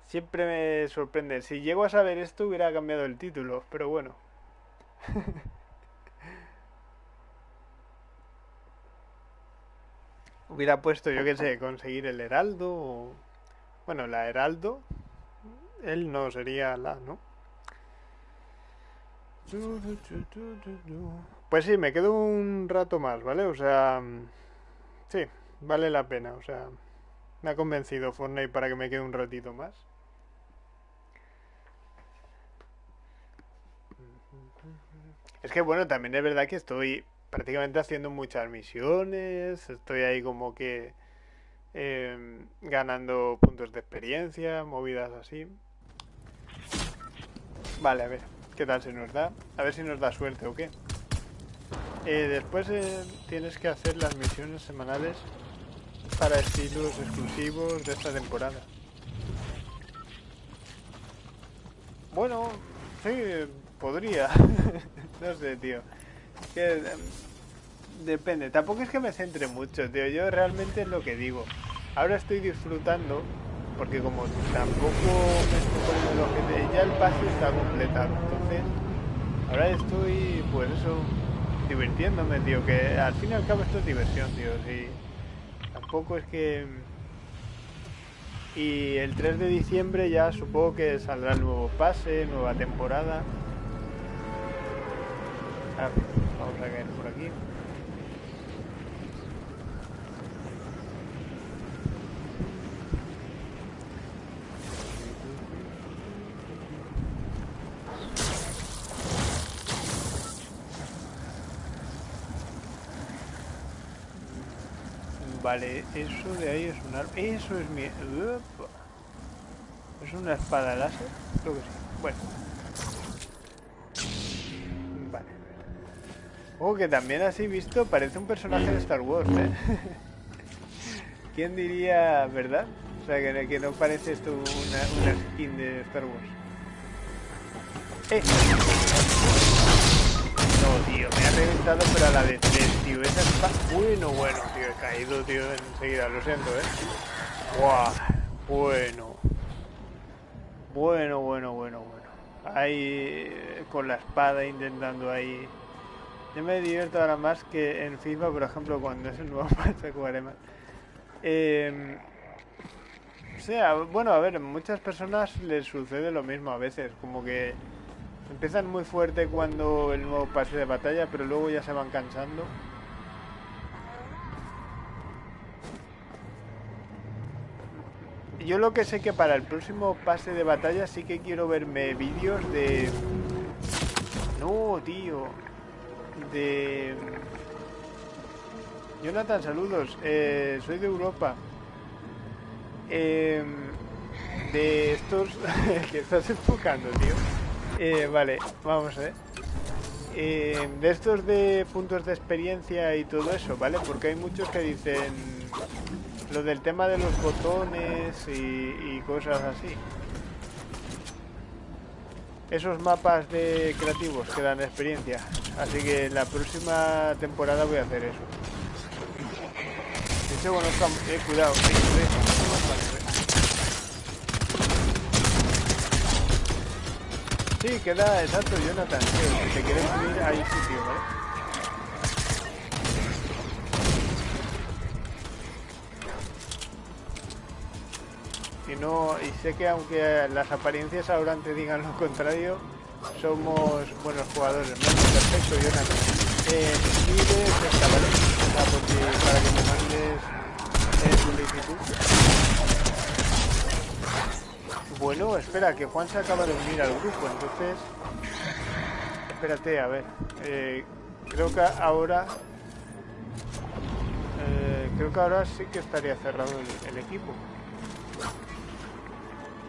Siempre me sorprende. Si llego a saber esto hubiera cambiado el título, pero bueno. hubiera puesto, yo qué sé, conseguir el heraldo o... Bueno, la heraldo él no sería la, ¿no? Pues sí, me quedo un rato más, ¿vale? O sea, sí, vale la pena, o sea, me ha convencido Fortnite para que me quede un ratito más. Es que bueno, también es verdad que estoy prácticamente haciendo muchas misiones, estoy ahí como que eh, ganando puntos de experiencia, movidas así. Vale, a ver, ¿qué tal se nos da? A ver si nos da suerte o qué. Eh, después eh, tienes que hacer las misiones semanales para estilos exclusivos de esta temporada. Bueno, podría. no sé, tío. Que, em, depende. Tampoco es que me centre mucho, tío. Yo realmente es lo que digo. Ahora estoy disfrutando porque como tampoco estoy poniendo el ya el pase está completado, entonces ahora estoy, pues eso, divirtiéndome, tío, que al fin y al cabo esto es diversión, tío, sí, tampoco es que... Y el 3 de diciembre ya supongo que saldrá el nuevo pase, nueva temporada. Vamos a caer por aquí. Vale, eso de ahí es un arma. Eso es mi... ¿Es una espada láser? Creo que sí. Bueno. Vale. Oh, que también así visto parece un personaje de Star Wars, ¿eh? ¿Quién diría, verdad? O sea, que, que no parece esto una, skin de Star Wars. ¡Eh! No, tío, me ha reventado pero la tres, tío. Esa está... Bueno, bueno, tío, he caído, tío, enseguida. Lo siento, ¿eh? ¡Guau! Bueno. Bueno, bueno, bueno, bueno. Ahí con la espada intentando ahí... Yo me divierto ahora más que en FIFA, por ejemplo, cuando es el nuevo pase jugaré más. Eh, o sea, bueno, a ver, muchas personas les sucede lo mismo a veces, como que empiezan muy fuerte cuando el nuevo pase de batalla, pero luego ya se van cansando. Yo lo que sé que para el próximo pase de batalla sí que quiero verme vídeos de... No, tío. De... Jonathan, saludos. Eh, soy de Europa. Eh, de estos... que estás enfocando, tío. Eh, vale, vamos ver. Eh, de estos de puntos de experiencia y todo eso, ¿vale? Porque hay muchos que dicen lo del tema de los botones y, cosas así. Esos mapas de creativos que dan experiencia. Así que la próxima temporada voy a hacer eso. De hecho, bueno, eh, cuidado, Sí, queda exacto, Jonathan. Si te quieres subir, ahí sitio, ¿vale? No y sé que aunque las apariencias ahora te digan lo contrario somos buenos jugadores ¿no? perfecto Jonathan. Eh, esta, para que me mandes eh, solicitud. Bueno espera que Juan se acaba de unir al grupo entonces espérate a ver eh, creo que ahora eh, creo que ahora sí que estaría cerrado el equipo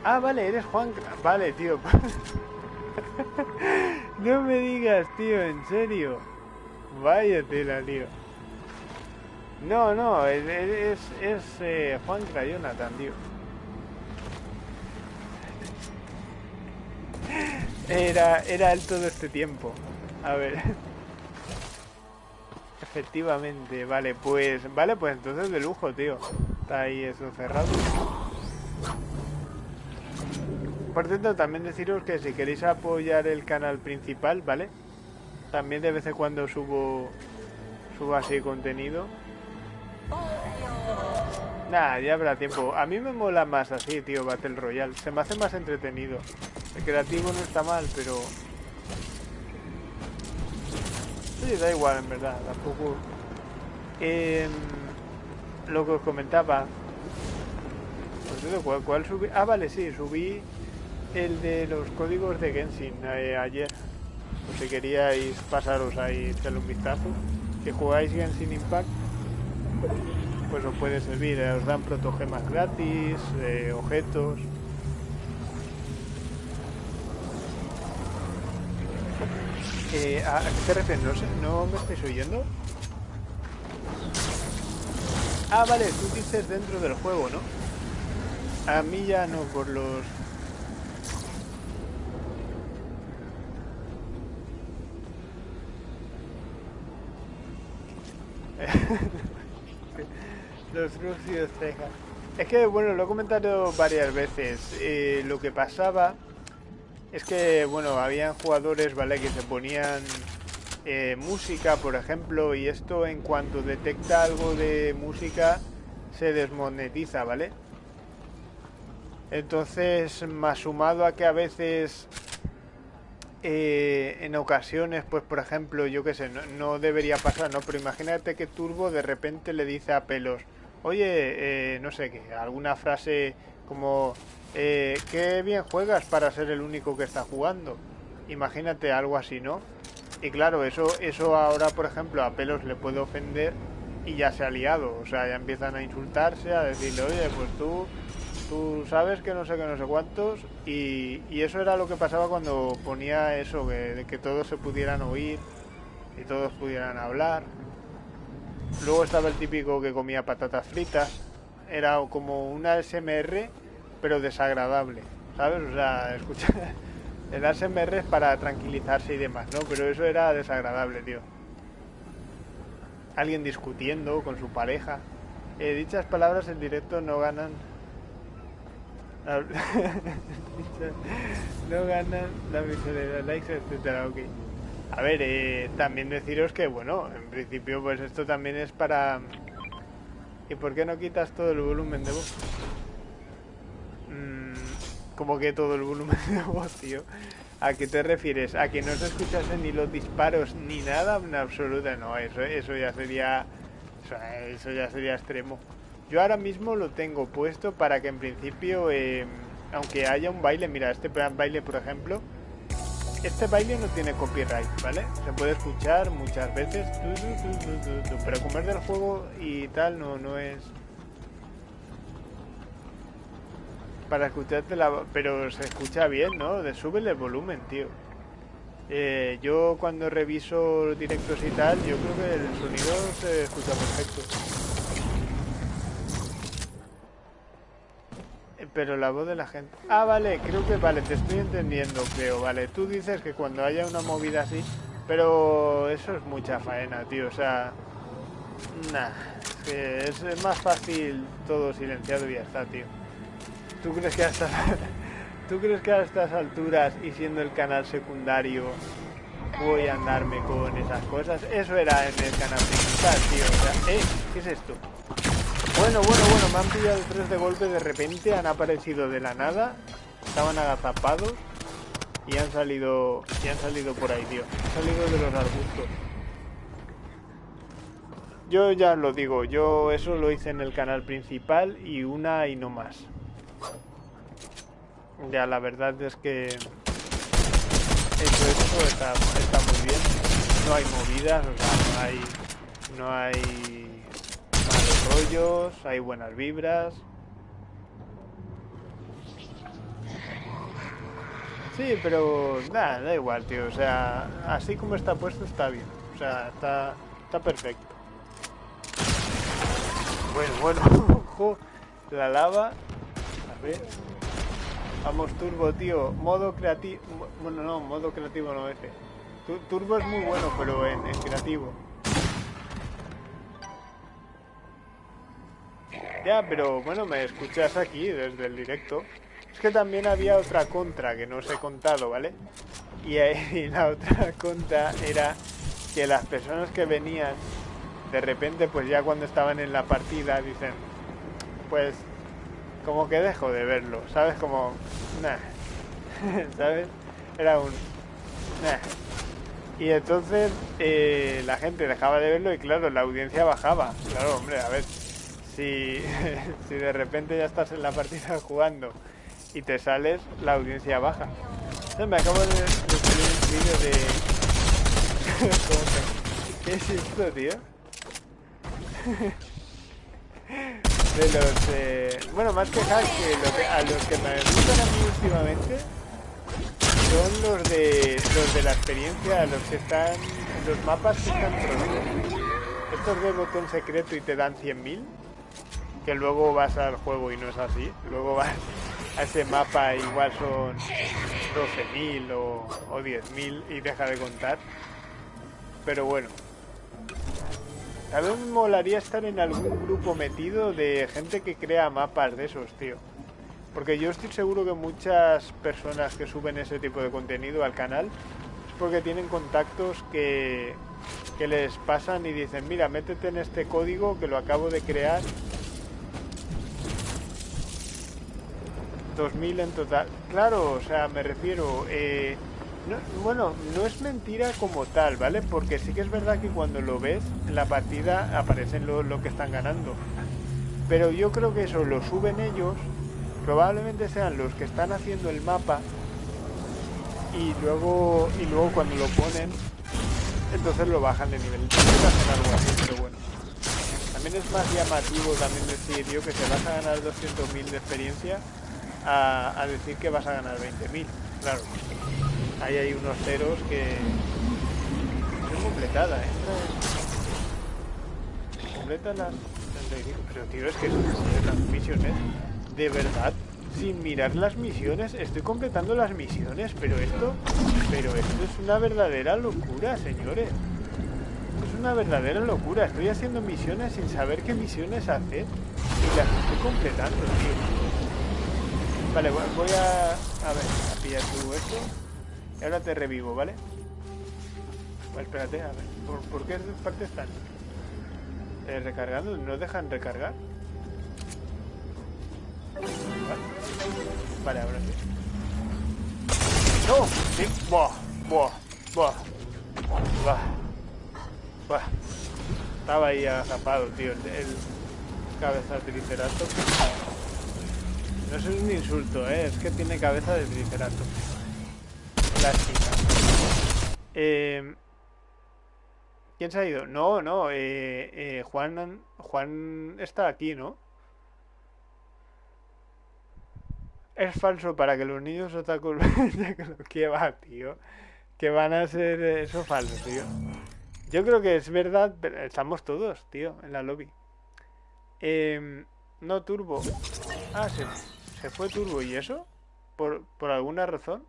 Ah, vale, eres Juan. Vale, tío. no me digas, tío, en serio. Vaya tela, tío. No, no, es, es, eh, Juan Crayonatan, tío. Era, era él todo este tiempo. A ver. Efectivamente, vale, pues... Vale, pues entonces de lujo, tío. Está ahí eso cerrado. Por cierto, también deciros que si queréis apoyar el canal principal, ¿vale? También de vez en cuando subo, subo así contenido. Nah, ya habrá tiempo. A mí me mola más así, tío, Battle Royale. Se me hace más entretenido. El creativo no está mal, pero... Sí, da igual, en verdad. Tampoco... Eh, lo que os comentaba... ¿cuál, ¿cuál subí? Ah, vale, sí, subí el de los códigos de Genshin eh, ayer. Pues si queríais pasaros ahí echarle un vistazo. Que jugáis Genshin Impact, pues os puede servir. Eh, os dan protogemas gratis, eh, objetos. ¿A qué te refieres? ¿No, sé, ¿No me estáis oyendo? Ah, vale, tú dices dentro del juego, ¿no? A mí ya no, por los Los rústidos cejas. Es que, bueno, lo he comentado varias veces. Eh, lo que pasaba es que, bueno, habían jugadores, ¿vale? Que se ponían eh, música, por ejemplo, y esto en cuanto detecta algo de música se desmonetiza, ¿vale? Entonces, más sumado a que a veces eh, en ocasiones, pues por ejemplo, yo qué sé, no, debería pasar, ¿no? Pero imagínate que Turbo de repente le dice a Pelos, oye, eh, no sé qué, alguna frase como, eh, qué bien juegas para ser el único que está jugando. Imagínate algo así, ¿no? Y claro, eso, eso ahora, por ejemplo, a Pelos le puede ofender y ya se ha liado, o sea, ya empiezan a insultarse, a decirle, oye, pues tú tú sabes que no sé qué, no sé cuántos, y, eso era lo que pasaba cuando ponía eso, que, de que todos se pudieran oír y todos pudieran hablar. Luego estaba el típico que comía patatas fritas, era como una SMR, pero desagradable, ¿sabes? O sea, escuchar, El ASMR es para tranquilizarse y demás, ¿no? Pero eso era desagradable, tío. Alguien discutiendo con su pareja. Eh, dichas palabras en directo no ganan... no ganan la de likes, etcétera, ok. A ver, eh, también deciros que, bueno, en principio pues esto también es para... ¿Y por qué no quitas todo el volumen de voz? Mm, como que todo el volumen de voz, tío. ¿A qué te refieres? ¿A que no se escuchasen ni los disparos ni nada en absoluta? No, eso, eso ya sería... Eso, ya sería extremo. Yo ahora mismo lo tengo puesto para que en principio, eh, aunque haya un baile, mira, este baile por ejemplo, este baile no tiene copyright, ¿vale? Se puede escuchar muchas veces, pero comer del juego y tal no, no es... Para escucharte la... Pero se escucha bien, ¿no? De súbele el volumen, tío. Eh, yo cuando reviso directos y tal, yo creo que el sonido se escucha perfecto. Pero la voz de la gente... Ah, vale, creo que vale, te estoy entendiendo, creo, vale. Tú dices que cuando haya una movida así, pero eso es mucha faena, tío, o sea... Nah, es, es más fácil todo silenciado y ya está, tío. ¿Tú crees que a estas... ¿Tú crees que a estas alturas y siendo el canal secundario voy a andarme con esas cosas? Eso era en el canal principal, tío. O sea, ¿eh? ¿Qué es esto? Bueno, bueno, bueno, me han pillado tres de golpe de repente, han aparecido de la nada, estaban agazapados y han salido y han salido por ahí, tío. Han salido de los arbustos. Yo ya lo digo, yo eso lo hice en el canal principal y una y no más. Ya, la verdad es que eso, eso está, está muy bien. No hay movidas, o sea, no hay, no hay hay buenas vibras. Sí, pero nada, da igual, tío. O sea, así como está puesto está bien. O sea, está, está perfecto. Bueno, bueno, ojo, la lava. A ver. Vamos, turbo, tío. Modo creativo. Bueno, no, modo creativo no ese. Turbo es muy bueno, pero en creativo. Ya, pero bueno, me escuchas aquí desde el directo. Es que también había otra contra que no os he contado, ¿vale? Y, y la otra contra era que las personas que venían, de repente, pues ya cuando estaban en la partida, dicen, pues como que dejo de verlo, ¿sabes? Como, nah, ¿sabes? Era un, nah. Y entonces eh, la gente dejaba de verlo y claro, la audiencia bajaba. Claro, hombre, a ver, si, si de repente ya estás en la partida jugando y te sales, la audiencia baja. me acabo de, de un vídeo de... ¿Qué es esto, tío? de los... Eh... Bueno, más que hacks, que, a los que me gustan a mí últimamente son los de los de la experiencia, los que están... los mapas que están prohibidos. Estos de botón secreto y te dan 100.000 que luego vas al juego y no es así. Luego vas a ese mapa igual son 12.000 o, o 10.000 y deja de contar. Pero bueno. Me molaría estar en algún grupo metido de gente que crea mapas de esos, tío. Porque yo estoy seguro que muchas personas que suben ese tipo de contenido al canal es porque tienen contactos que, que les pasan y dicen, mira, métete en este código que lo acabo de crear 2000 en total. Claro, o sea, me refiero... Eh, bueno, no es mentira como tal, ¿vale? Porque sí que es verdad que cuando lo ves en la partida aparecen lo, lo que están ganando. Pero yo creo que eso lo suben ellos, probablemente sean los que están haciendo el mapa y luego y luego cuando lo ponen entonces lo bajan de nivel. Pero bueno. También es más llamativo también decir yo que se vas a ganar 200.000 de experiencia a, decir que vas a ganar 20.000. Claro, ahí hay unos ceros que... Es completada, ¿eh? Completa las 35. Pero tío, es que son las misiones. ¿De verdad? Sin mirar las misiones. Estoy completando las misiones, pero esto... Pero esto es una verdadera locura, señores. Es una verdadera locura. Estoy haciendo misiones sin saber qué misiones hacer. Y las estoy completando, tío. Vale, voy a... A ver, a pillar tu esto. Y ahora te revivo, ¿vale? Espérate, a ver. ¿Por, ¿por qué parte están? Eh, recargando, ¿no dejan recargar? Vale, ahora sí. ¡No! Sí. Buah, buah, buah. Buah. Estaba ahí agazapado, tío, el, el cabeza de triceratops. No es un insulto, ¿eh? Es que tiene cabeza de triceratops. Lástima. Eh... ¿Quién se ha ido? No, no, eh, eh, Juan, Juan está aquí, ¿no? Es falso para que los niños otakus ¿Qué va, tío? Que van a ser eso falso, tío. Yo creo que es verdad, pero estamos todos, tío, en la lobby. Eh, no turbo. Ah, se, se fue turbo. ¿Y eso? ¿Por, ¿Por alguna razón?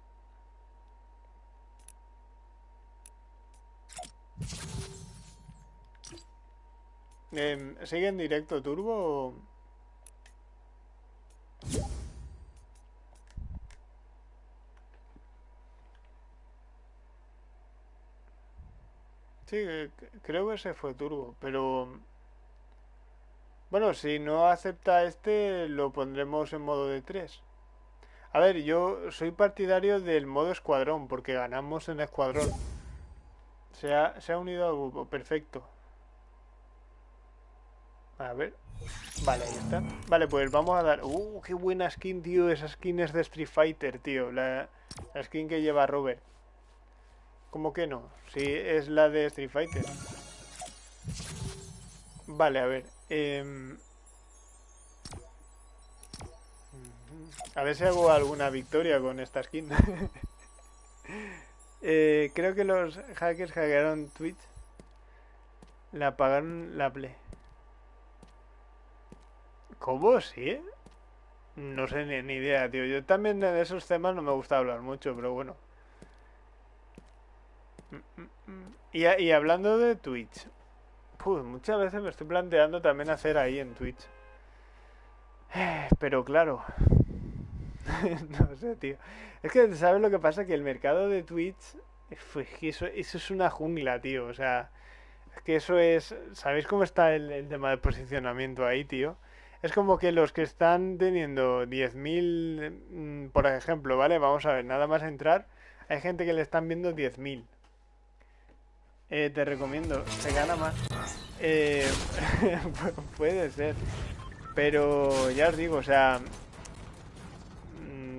Eh, ¿Sigue en directo turbo? Sí, creo que se fue turbo, pero... Bueno, si no acepta este, lo pondremos en modo de 3. A ver, yo soy partidario del modo escuadrón, porque ganamos en escuadrón. Se ha, se ha unido al grupo, perfecto. A ver. Vale, ahí está. Vale, pues vamos a dar... ¡Uh, qué buena skin, tío! Esa skin es de Street Fighter, tío. La, la skin que lleva Robert. ¿Cómo que no? Sí, es la de Street Fighter. Vale, a ver. Eh... A ver si hago alguna victoria con esta skin. eh, creo que los hackers hackearon Twitch. Le apagaron la play. ¿Cómo? ¿Sí? No sé ni, ni, idea, tío. Yo también de esos temas no me gusta hablar mucho, pero bueno. Y, y hablando de Twitch. Muchas veces me estoy planteando también hacer ahí en Twitch. Pero claro. no sé, tío. Es que, ¿sabes lo que pasa? Que el mercado de Twitch... Eso, eso es una jungla, tío. O sea... Es que eso es... ¿Sabéis cómo está el, tema de posicionamiento ahí, tío? Es como que los que están teniendo 10.000, por ejemplo, ¿vale? Vamos a ver, nada más entrar, hay gente que le están viendo 10.000. Eh, te recomiendo, se gana más. Eh, puede ser. Pero ya os digo, o sea,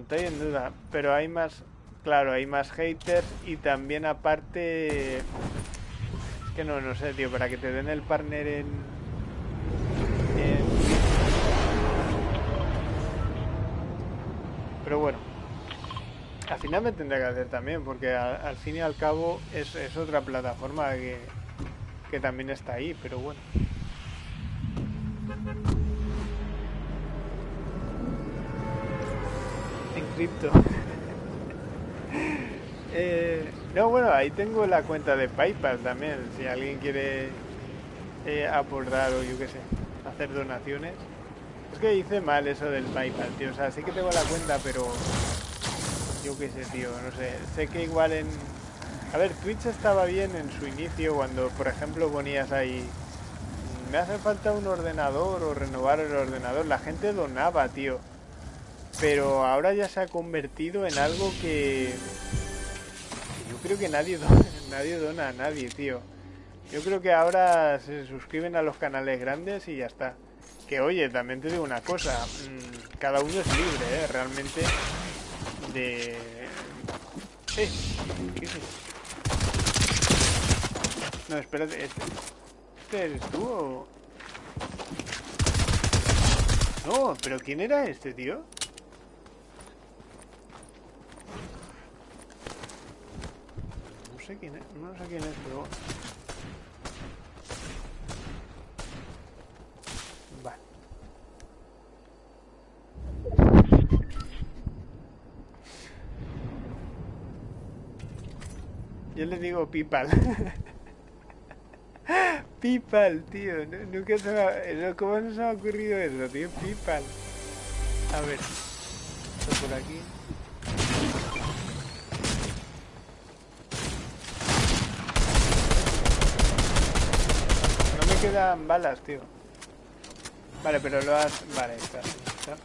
estoy en duda, pero hay más, claro, hay más haters y también aparte, que no, no sé, tío, para que te den el partner en, en Pero bueno, al final me tendré que hacer también, porque al, al fin y al cabo es, es otra plataforma que, que, también está ahí, pero bueno. En cripto. eh, no, bueno, ahí tengo la cuenta de PayPal también, si alguien quiere eh, aportar o yo qué sé, hacer donaciones. Es que hice mal eso del PayPal, tío. O sea, sí que tengo la cuenta, pero... Yo qué sé, tío. No sé. Sé que igual en... A ver, Twitch estaba bien en su inicio cuando, por ejemplo, ponías ahí... Me hace falta un ordenador o renovar el ordenador. La gente donaba, tío. Pero ahora ya se ha convertido en algo que... Yo creo que nadie dona, nadie dona a nadie, tío. Yo creo que ahora se suscriben a los canales grandes y ya está. Que oye, también te digo una cosa, mmm, cada uno es libre, ¿eh? Realmente de... No, espérate, ¿este, ¿este eres tú o...? No, pero ¿quién era este, tío? No sé quién es, no sé quién es, pero... Yo le digo Pipal. Pipal, tío. Nunca se me ha... ¿Cómo no se me ha ocurrido eso, tío? Pipal. A ver. Esto por aquí. No me quedan balas, tío. Vale, pero lo has... Vale, está. está.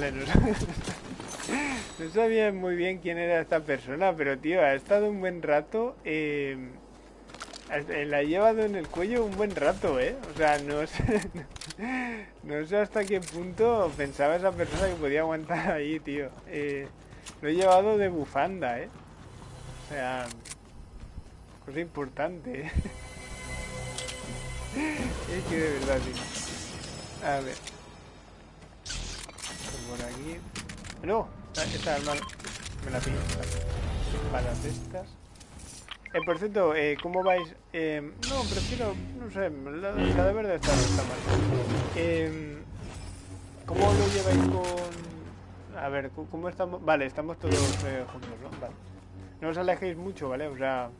No, sabía muy bien quién era esta persona, pero tío, ha estado un buen rato. Eh, la ha llevado en el cuello un buen rato, ¿eh? O sea, no sé, no sé hasta qué punto pensaba esa persona que podía aguantar ahí, tío. Eh, lo he llevado de bufanda, ¿eh? O sea, cosa importante, ¿eh? Es que de verdad. A ver por aquí. No, esta arma me la pillo. Balas estas. Eh, por cierto, eh, ¿cómo vais? Eh, no, prefiero, no sé, la, la de verde está, está mal. Eh, ¿Cómo lo lleváis con...? A ver, ¿cómo estamos? Vale, estamos todos eh, juntos, ¿no? Vale. No os alejéis mucho, ¿vale? O sea...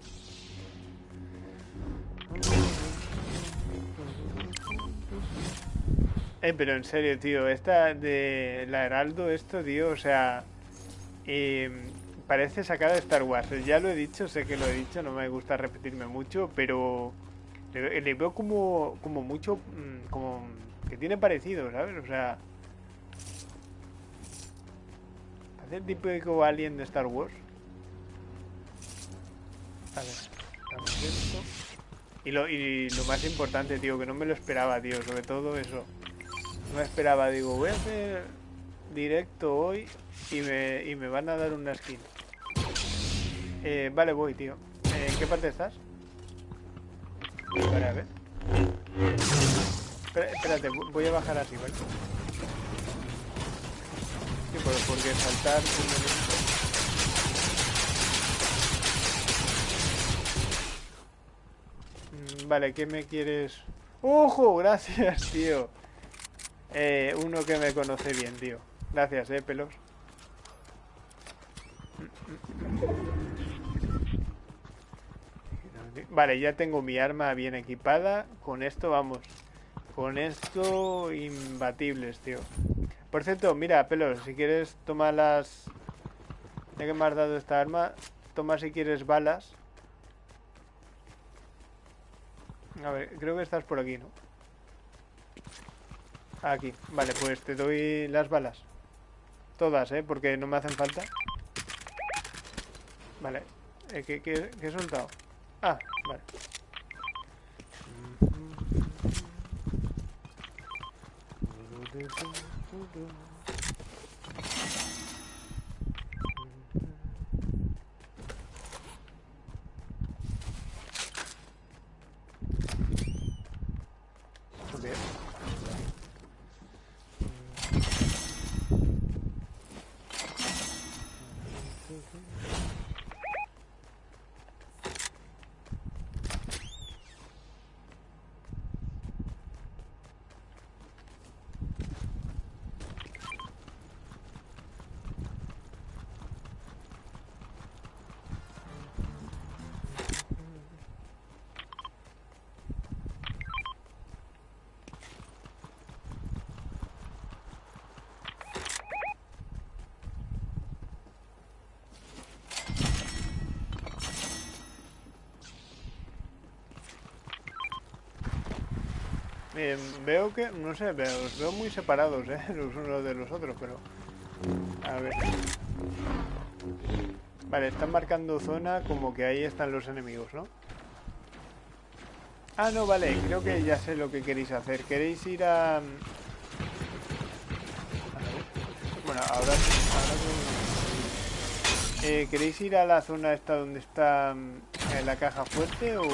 Eh, pero en serio, tío, esta de la Heraldo, esto, tío, o sea, eh, parece sacada de Star Wars. Ya lo he dicho, sé que lo he dicho, no me gusta repetirme mucho, pero le, veo como, como mucho, mm, como que tiene parecido, ¿sabes? O sea, parece el típico alien de Star Wars. A ver, esto. Y lo, y lo más importante, tío, que no me lo esperaba, tío, sobre todo eso. No esperaba, digo, voy a hacer directo hoy y me, y me van a dar una skin. Eh, vale, voy, tío. Eh, ¿En qué parte estás? Vale, a ver. espérate, voy a bajar así, ¿vale? Sí, porque saltar... Mm, vale, ¿qué me quieres...? ¡Ojo! Gracias, tío. Eh, uno que me conoce bien, tío. Gracias, eh, pelos. Vale, ya tengo mi arma bien equipada. Con esto, vamos. Con esto, imbatibles, tío. Por cierto, mira, pelos, si quieres, toma las... Ya que me has dado esta arma, toma si quieres balas. A ver, creo que estás por aquí, ¿no? Aquí, vale, pues te doy las balas. Todas, ¿eh? Porque no me hacen falta. Vale. Eh, ¿qué, qué, qué he soltado? Ah, vale. Veo que, no sé, veo, los veo muy separados, ¿eh? Los unos de los otros, pero... A ver... Vale, están marcando zona como que ahí están los enemigos, ¿no? Ah, no, vale, creo que ya sé lo que queréis hacer. ¿Queréis ir a...? Bueno, ahora... eh, ¿Queréis ir a la zona esta donde está mm, la caja fuerte o...?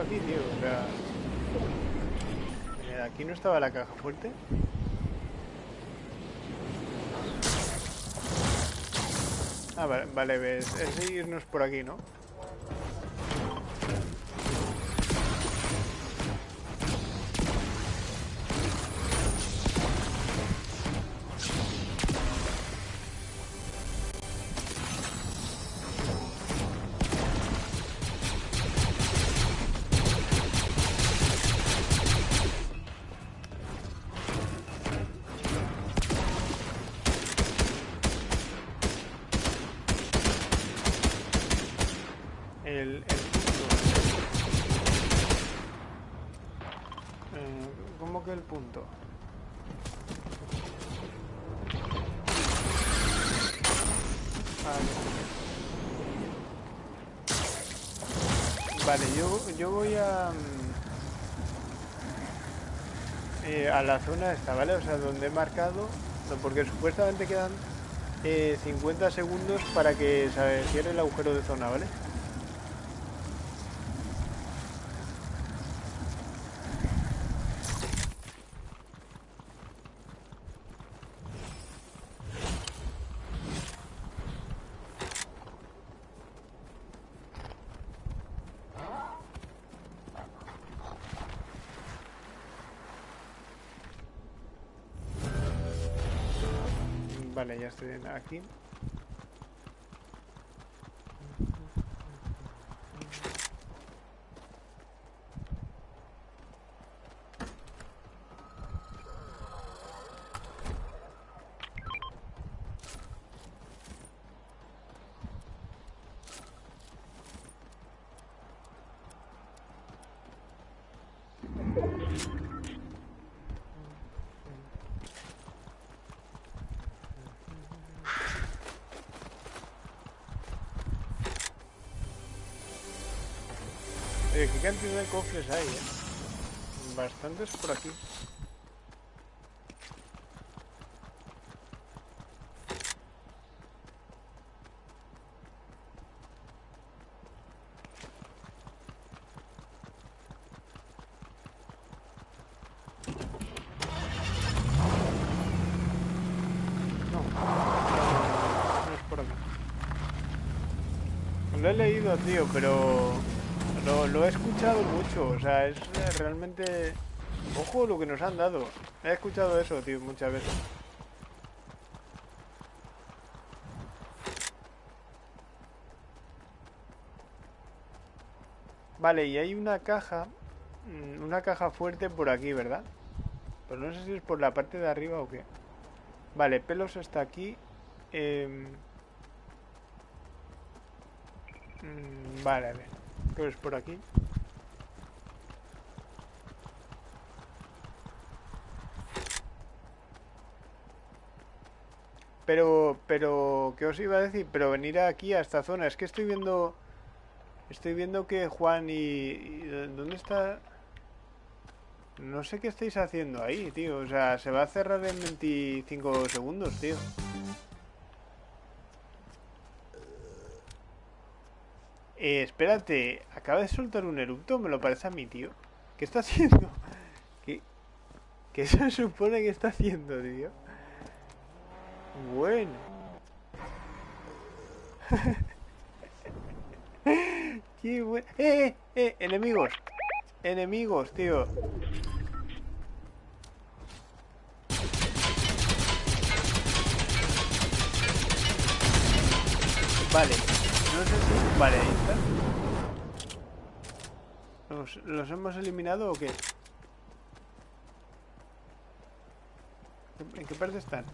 Aquí, tío? O sea... eh, aquí no estaba la caja fuerte. Ah, vale, vale ves, es irnos por aquí, ¿no? La zona esta, ¿vale? O sea, donde he marcado, porque supuestamente quedan eh, 50 segundos para que se cierre el agujero de zona, ¿vale? Vale, ya estoy en- aquí. Oye, qué cantidad de cofres hay, eh. Bastantes por aquí. No, no es por aquí. Lo he leído, tío, pero lo, lo he escuchado mucho. O sea, es realmente... Ojo lo que nos han dado. He escuchado eso, tío, muchas veces. Vale, y hay una caja, mm, una caja fuerte por aquí, ¿verdad? Pero no sé si es por la parte de arriba o qué. Vale, pelos está aquí. em, mm, vale, a ver. Creo que es por aquí. Pero, pero, ¿qué os iba a decir? Pero venir aquí a esta zona. Es que estoy viendo... Estoy viendo que Juan y... y- ¿Dónde está? No sé qué estáis haciendo ahí, tío. O sea, se va a cerrar en 25 segundos, tío. Eh, espérate, acaba de soltar un erupto, me lo parece a mí, tío. ¿Qué está haciendo? ¿Qué, qué se supone que está haciendo, tío? Bueno. Qué bueno. ¡Eh, eh, eh! ¡Enemigos! ¡Enemigos, tío! Vale. No sé si... Vale, ahí está. ¿Los, los hemos eliminado o qué? ¿En qué parte están?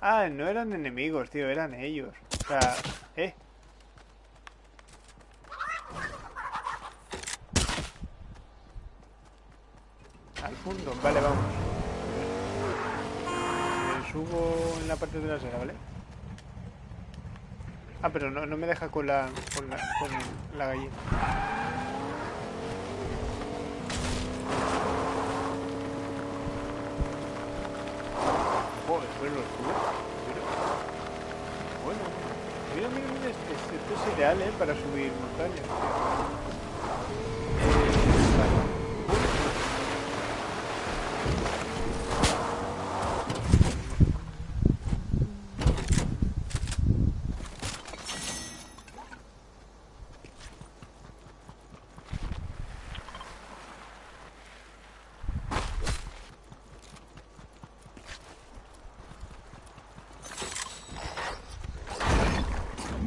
Ah, no eran enemigos, tío, eran ellos. O sea, eh. Al punto, vale, vamos. Subo en la parte trasera, ¿vale? Ah, pero no, no me deja con la, con la, con la gallina. Joder, pero bueno. Mira, mira, mira, este, este, esto es ideal, ¿eh? Para subir montañas. Eh, vale.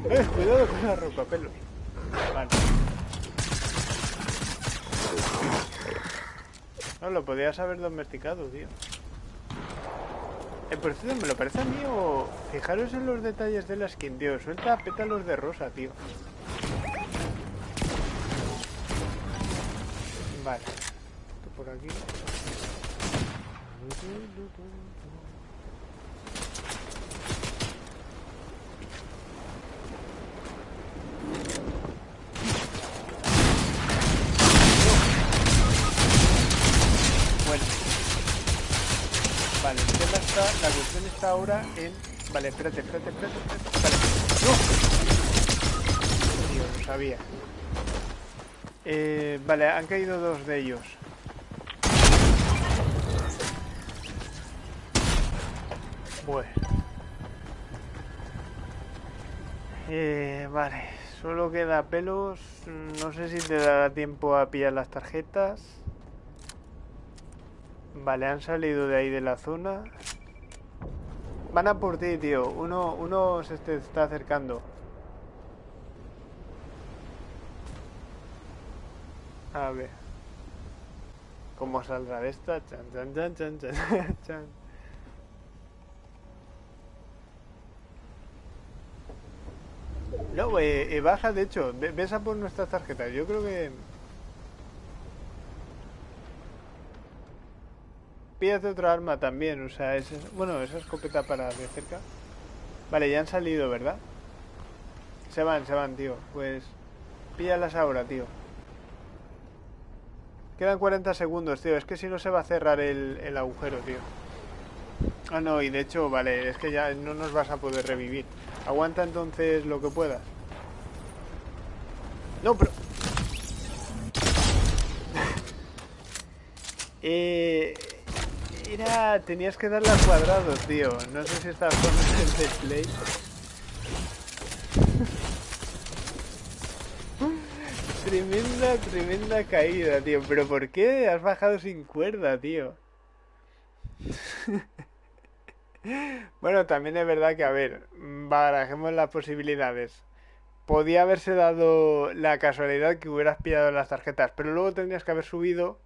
Eh, cuidado con la ropa, pelos. Vale. No, podías haber domesticado, tío. Eh, por cierto, me lo parece a mí o... Fijaros en los detalles de la skin, tío. Suelta pétalos de rosa, tío. Vale. Esto por aquí. Bueno. Vale, el tema está, la cuestión está ahora en... Vale, espérate, espérate, espérate, espérate. Vale. ¡No! Tío, lo sabía. Eh, vale, han caído dos de ellos. Bueno. Eh, vale, solo queda pelos. No sé si te dará tiempo a pillar las tarjetas. Vale, han salido de ahí de la zona. Van a por ti, tío. Uno, uno se te está acercando. A ver. ¿Cómo saldrá de esta? Chan, chan, chan, chan, chan, chan. No, eh, eh, baja, de hecho. ve- Ves a por nuestras tarjetas. Yo creo que... Pídate otra arma también, o sea, es, bueno, esa escopeta para de cerca. Vale, ya han salido, ¿verdad? Se van, se van, tío. Pues píllalas ahora, tío. Quedan 40 segundos, tío. Es que si no se va a cerrar el, el agujero, tío. Ah, no, y de hecho, vale, es que ya no nos vas a poder revivir. Aguanta entonces lo que puedas. No, pero... eh... Era... Tenías que darle al cuadrado, tío. No sé si estás con el display. Tremenda, tremenda caída, tío. Pero ¿por qué has bajado sin cuerda, tío? Bueno, también es verdad que, a ver, barajemos las posibilidades. Podía haberse dado la casualidad que hubieras pillado las tarjetas, pero luego tendrías que haber subido,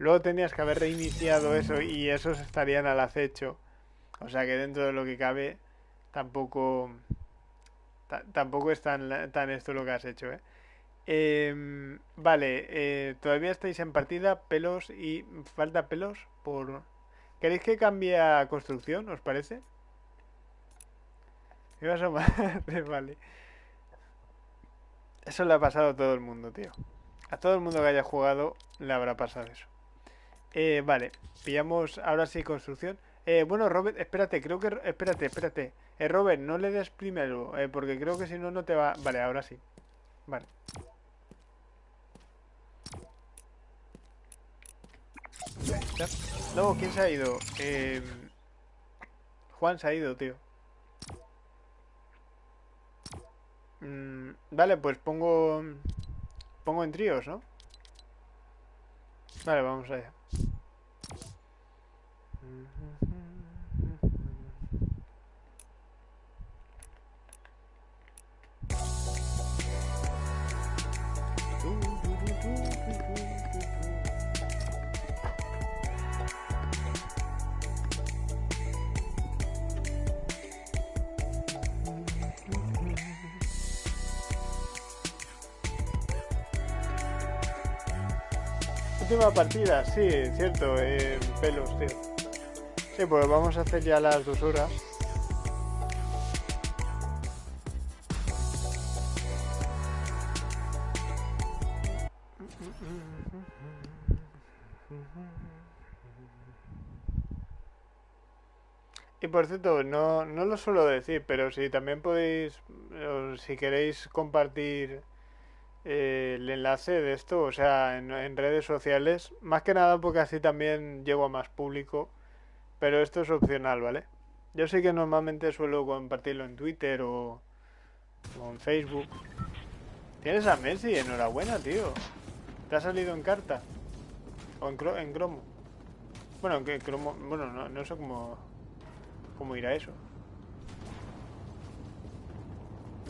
luego tendrías que haber reiniciado eso y esos estarían al acecho. O sea que dentro de lo que cabe, tampoco, ta- tampoco es tan, tan esto lo que has hecho, ¿eh? Em, vale, eh, todavía estáis en partida, pelos y falta pelos por... ¿Queréis que cambie a construcción, os parece? Me vas a ma- Vale. Eso le ha pasado a todo el mundo, tío. A todo el mundo que haya jugado le habrá pasado eso. Eh, vale, pillamos ahora sí construcción. Eh, bueno, Robert, espérate, creo que... Espérate, espérate. Eh, Robert, no le des primero, eh, porque creo que si no, no te va... Vale, ahora sí. Vale. No, ¿quién se ha ido? Eh, Juan se ha ido, tío. Mm, vale, pues pongo... Pongo en tríos, ¿no? Vale, vamos allá. Última partida, sí, cierto, eh, pelos, tío. Sí, pues vamos a hacer ya las dos. Y por cierto, no, no lo suelo decir, pero si también podéis, si queréis compartir eh, el enlace de esto, o sea, en, en redes sociales, más que nada porque así también llego a más público, pero esto es opcional, ¿vale? Yo sé que normalmente suelo compartirlo en Twitter o, en Facebook. Tienes a Messi, enhorabuena, tío. ¿Te ha salido en carta? ¿O en, en cromo? Bueno, que cromo... Bueno, no, no sé cómo... Cómo irá eso.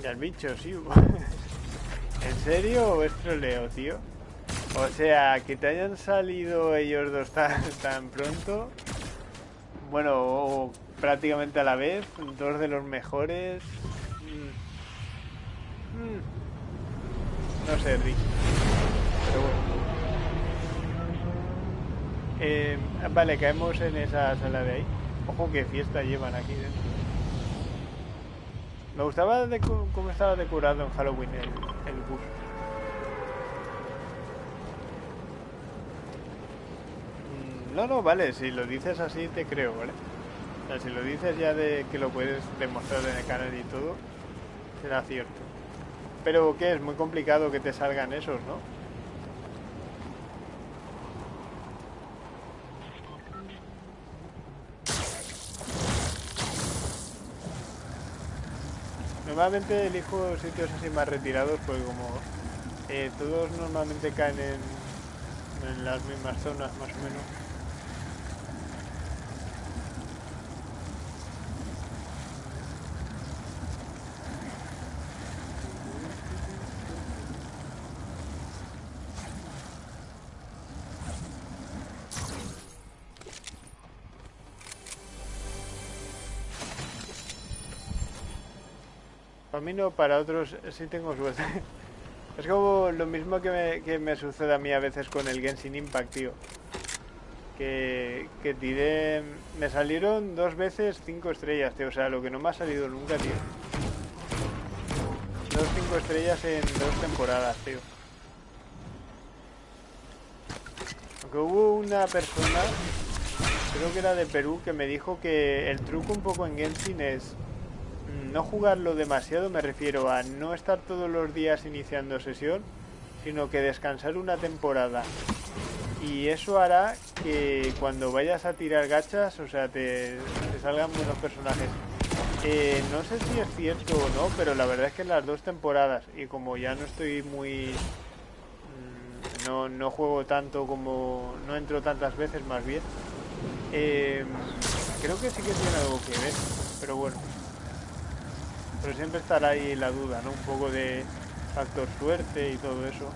Y al bicho, sí. ¿En serio o es troleo, tío? O sea, que te hayan salido ellos dos tan, tan pronto. Bueno, prácticamente a la vez. Dos de los mejores. Mm. Mm. No sé, Rick. Pero bueno. Eh, vale, caemos en esa sala de ahí. Ojo, qué fiesta llevan aquí dentro. Me gustaba de cómo estaba decorado en Halloween el, el bus. Mm, no, no, vale, si lo dices así te creo, ¿vale? O sea, si lo dices ya de que lo puedes demostrar en el canal y todo, será cierto. Pero que es muy complicado que te salgan esos, ¿no? Normalmente elijo sitios así más retirados porque como eh, todos normalmente caen en, en las mismas zonas más o menos. Para otros sí tengo suerte. Es como lo mismo que me, que sucede a mí a veces con el Genshin Impact, tío. Que, que tiré... Me salieron dos veces cinco estrellas, tío. O sea, lo que no me ha salido nunca, tío. Dos cinco estrellas en dos temporadas, tío. Aunque hubo una persona, creo que era de Perú, que me dijo que el truco un poco en Genshin es no jugarlo demasiado me refiero a no estar todos los días iniciando sesión, sino que descansar una temporada. Y eso hará que cuando vayas a tirar gachas, o sea, te, salgan buenos personajes. Eh, no sé si es cierto o no, pero la verdad es que en las dos temporadas, y como ya no estoy muy... Mm, no, no juego tanto como... no entro tantas veces más bien, eh, creo que sí que tiene algo que ver, pero bueno. Pero siempre estará ahí la duda, ¿no? Un poco de factor suerte y todo eso.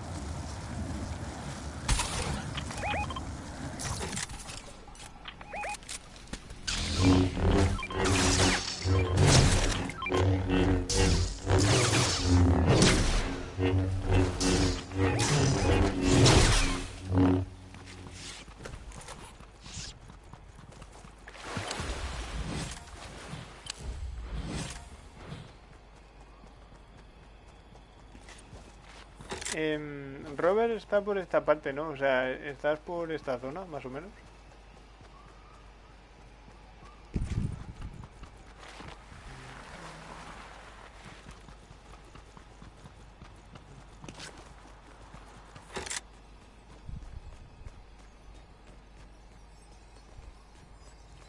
Robert está por esta parte, ¿no? O sea, estás por esta zona, más o menos.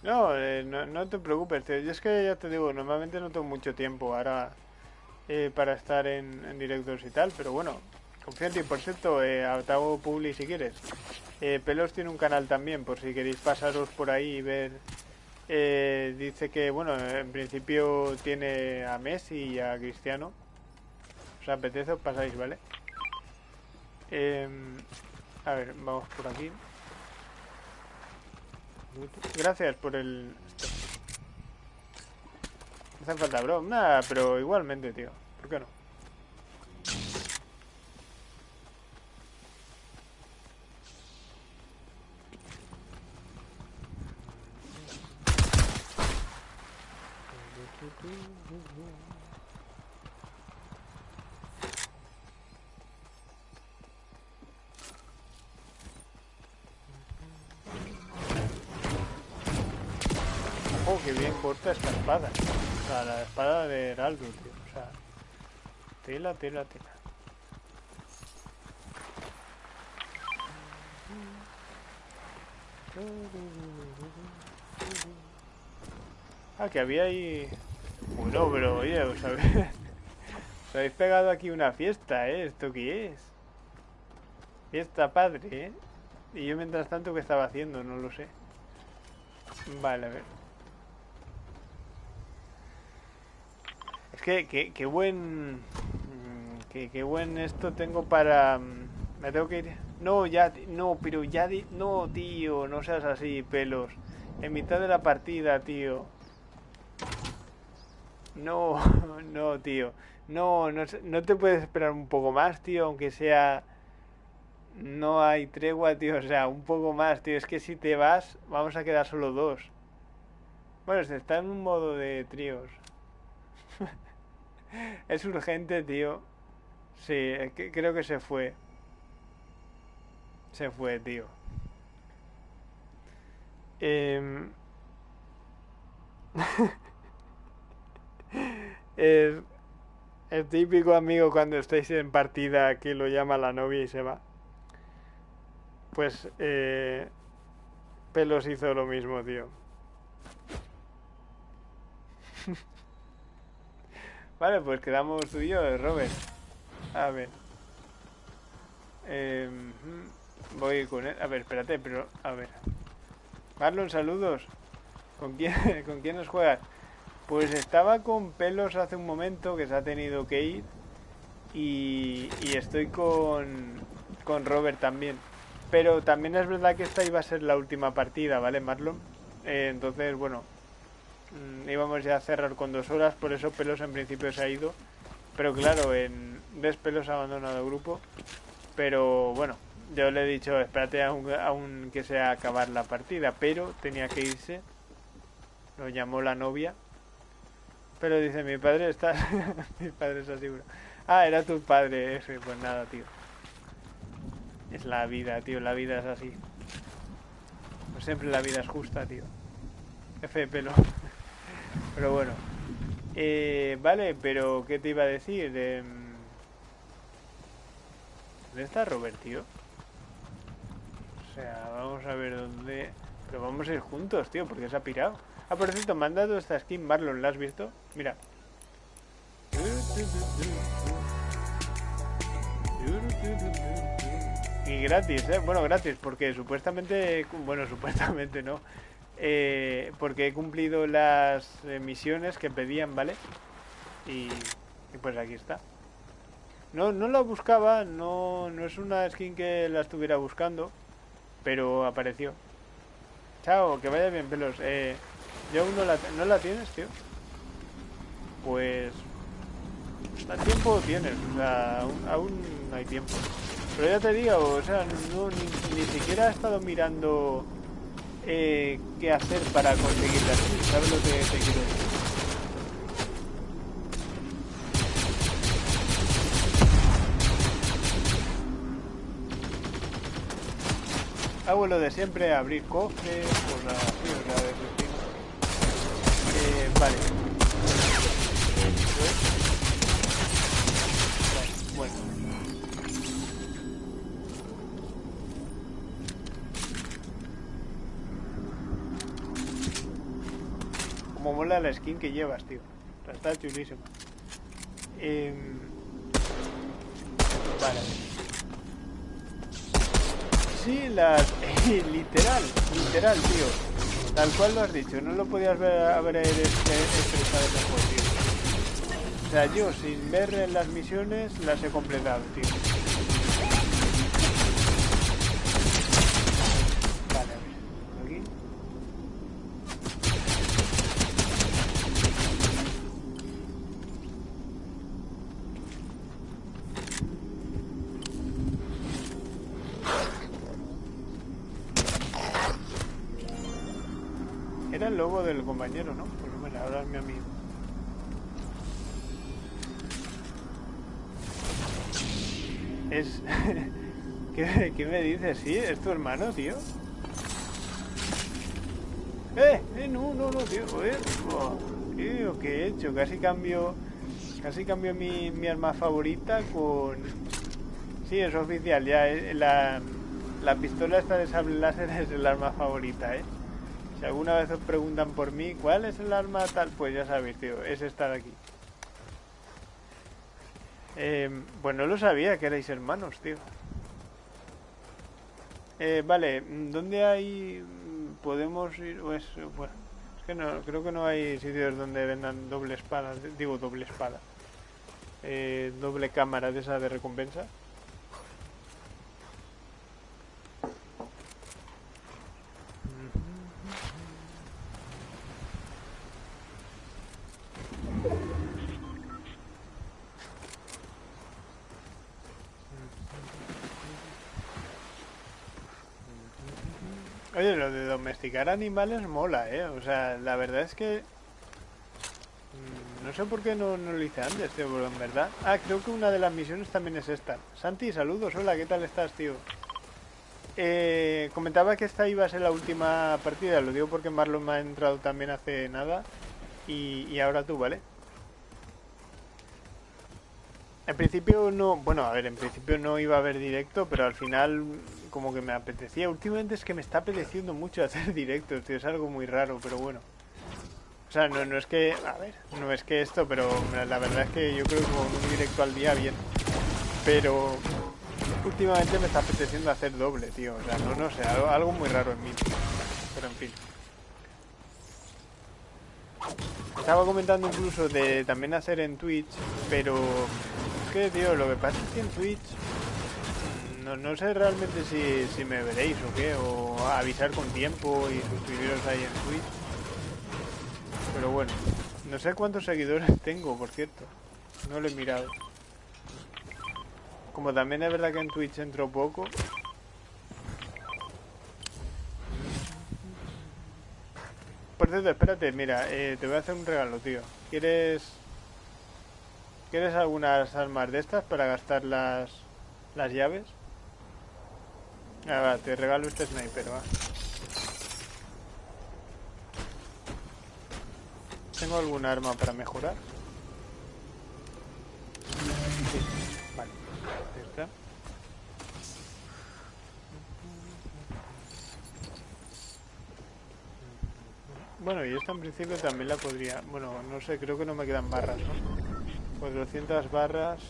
No, eh, no, te preocupes, tío. Yo es que ya te digo, normalmente no tengo mucho tiempo ahora eh, para estar en, en y tal, pero bueno, Confía por cierto, eh, hago Publi si quieres. Eh, Pelos tiene un canal también, por si queréis pasaros por ahí y ver. Eh, dice que, bueno, en principio tiene a Messi y a Cristiano. Os apetece, os pasáis, ¿vale? Em, a ver, vamos por aquí. Gracias por el... No hace falta, bro. Nada, pero igualmente, tío. ¿Por qué no? Tela, tela. Ah, que había ahí... Bueno, pero oye, ¿os habéis... os habéis pegado aquí una fiesta, ¿eh? ¿Esto qué es? Fiesta padre, ¿eh? Y yo mientras tanto, ¿qué estaba haciendo? No lo sé. Vale, a ver. Es que, qué buen... Qué, qué buen esto tengo para... Mm, me tengo que ir... No, ya... No, pero ya... No, tío, no seas así, pelos. En mitad de la partida, tío. No, no, tío. No, no, no te puedes esperar un poco más, tío, aunque sea... No hay tregua, tío. O sea, un poco más, tío. Es que si te vas, vamos a quedar solo dos. Bueno, se está en un modo de tríos. es urgente, tío. Sí, creo que se fue. Se fue, tío. Es el típico amigo cuando estáis en partida que lo llama la novia y se va. Pues eh, Pelos hizo lo mismo, tío. vale, pues quedamos tú y yo, Robert. A ver. Em, voy con él. A ver, espérate, pero... A ver. Marlon, saludos. ¿Con quién, ¿con quién nos juegas? Pues estaba con pelos hace un momento que se ha tenido que ir. Y, y estoy con, con Robert también. Pero también es verdad que esta iba a ser la última partida, ¿vale, Marlon? Eh, entonces, bueno, mm, íbamos ya a cerrar con dos horas, por eso Pelos en principio se ha ido. Pero claro, en Ves Pelos ha abandonado el grupo. Pero bueno, yo le he dicho, espérate aún, aún que sea acabar la partida, pero tenía que irse. Lo llamó la novia. Pero dice, mi padre está... mi padre está seguro. Ah, era tu padre ese. Pues nada, tío. Es la vida, tío, la vida es así. Pues siempre la vida es justa, tío. F de pelo. pero bueno. Eh, vale, pero ¿qué te iba a decir? Eh, ¿Dónde está Robert, tío? O sea, vamos a ver dónde... Pero vamos a ir juntos, tío, porque se ha pirado. Ah, por cierto, me han dado esta skin Marlon, ¿la has visto? Mira. Y gratis, ¿eh? Bueno, gratis, porque supuestamente... Bueno, supuestamente no. Eh, porque he cumplido las misiones que pedían, ¿vale? Y, y, pues aquí está. No, no la buscaba, no, no es una skin que la estuviera buscando, pero apareció. Chao, que vaya bien, pelos. Eh, yo aún no la, ¿no la tienes, tío. Pues... ¿A tiempo tienes? O sea, aún, aún hay tiempo. Pero ya te digo, o sea, no, ni, siquiera he estado mirando eh, qué hacer para conseguirla. ¿Sabes lo que te quiero decir? Hago lo de siempre, abrir cofres, por la, la de eh, vale. Bueno. como mola la skin que llevas, tío. Está chulísima. Eh... Vale. Sí, las... literal, literal, tío. Tal cual lo has dicho. No lo podías haber expresado mejor, tío. O sea, yo sin ver las misiones las he completado, tío. Compañero, ¿no? Pues bueno, ahora es mi amigo. Es... ¿Qué, me dices? ¿Sí? ¿Es tu hermano, tío? ¡Eh! ¡Eh! No, no, no, tío, tío, ¿qué he hecho? Casi cambio... Casi cambio mi, mi arma favorita con... Sí, es oficial, ya. eh, La, la pistola esta de sable láser es el arma favorita, ¿eh? Si alguna vez os preguntan por mí, ¿cuál es el arma tal? Pues ya sabéis, tío, es esta de aquí. Eh, pues no lo sabía que erais hermanos, tío. Eh, vale, ¿dónde hay... podemos ir? O es, bueno, es que no, creo que no hay sitios donde vendan doble espada, digo doble espada. Eh, doble cámara de esa de recompensa. Oye, lo de domesticar animales mola, ¿eh? O sea, la verdad es que... mm, No sé por qué no, no lo hice antes, tío, pero en verdad... Ah, creo que una de las misiones también es esta. Santi, saludos, hola, ¿qué tal estás, tío? Eh, comentaba que esta iba a ser la última partida, lo digo porque Marlon me ha entrado también hace nada y, y ahora tú, ¿vale? En principio no, bueno, a ver, en principio no iba a haber directo, pero al final como que me apetecía. Últimamente es que me está apeteciendo mucho hacer directos, tío, es algo muy raro, pero bueno. O sea, no, no es que, a ver, no es que esto, pero la verdad es que yo creo que con un directo al día bien. Pero últimamente me está apeteciendo hacer doble, tío. O sea, no, no sé, algo, algo muy raro en mí. Pero en fin. Estaba comentando incluso de también hacer en Twitch, pero es que, tío, lo que pasa es que en Twitch no, no sé realmente si, si me veréis o qué, o avisar con tiempo y suscribiros ahí en Twitch. Pero bueno, no sé cuántos seguidores tengo, por cierto. No lo he mirado. Como también es verdad que en Twitch entro poco. Por cierto, espérate, mira, eh, te voy a hacer un regalo, tío. ¿Quieres... ¿Quieres algunas armas de estas para gastar las, las llaves? Ah, va, te regalo este sniper, va. ¿Tengo algún arma para mejorar? Sí, vale. Ahí. Bueno, y esta en principio también la podría... Bueno, no sé, creo que no me quedan barras, ¿no? 400 barras...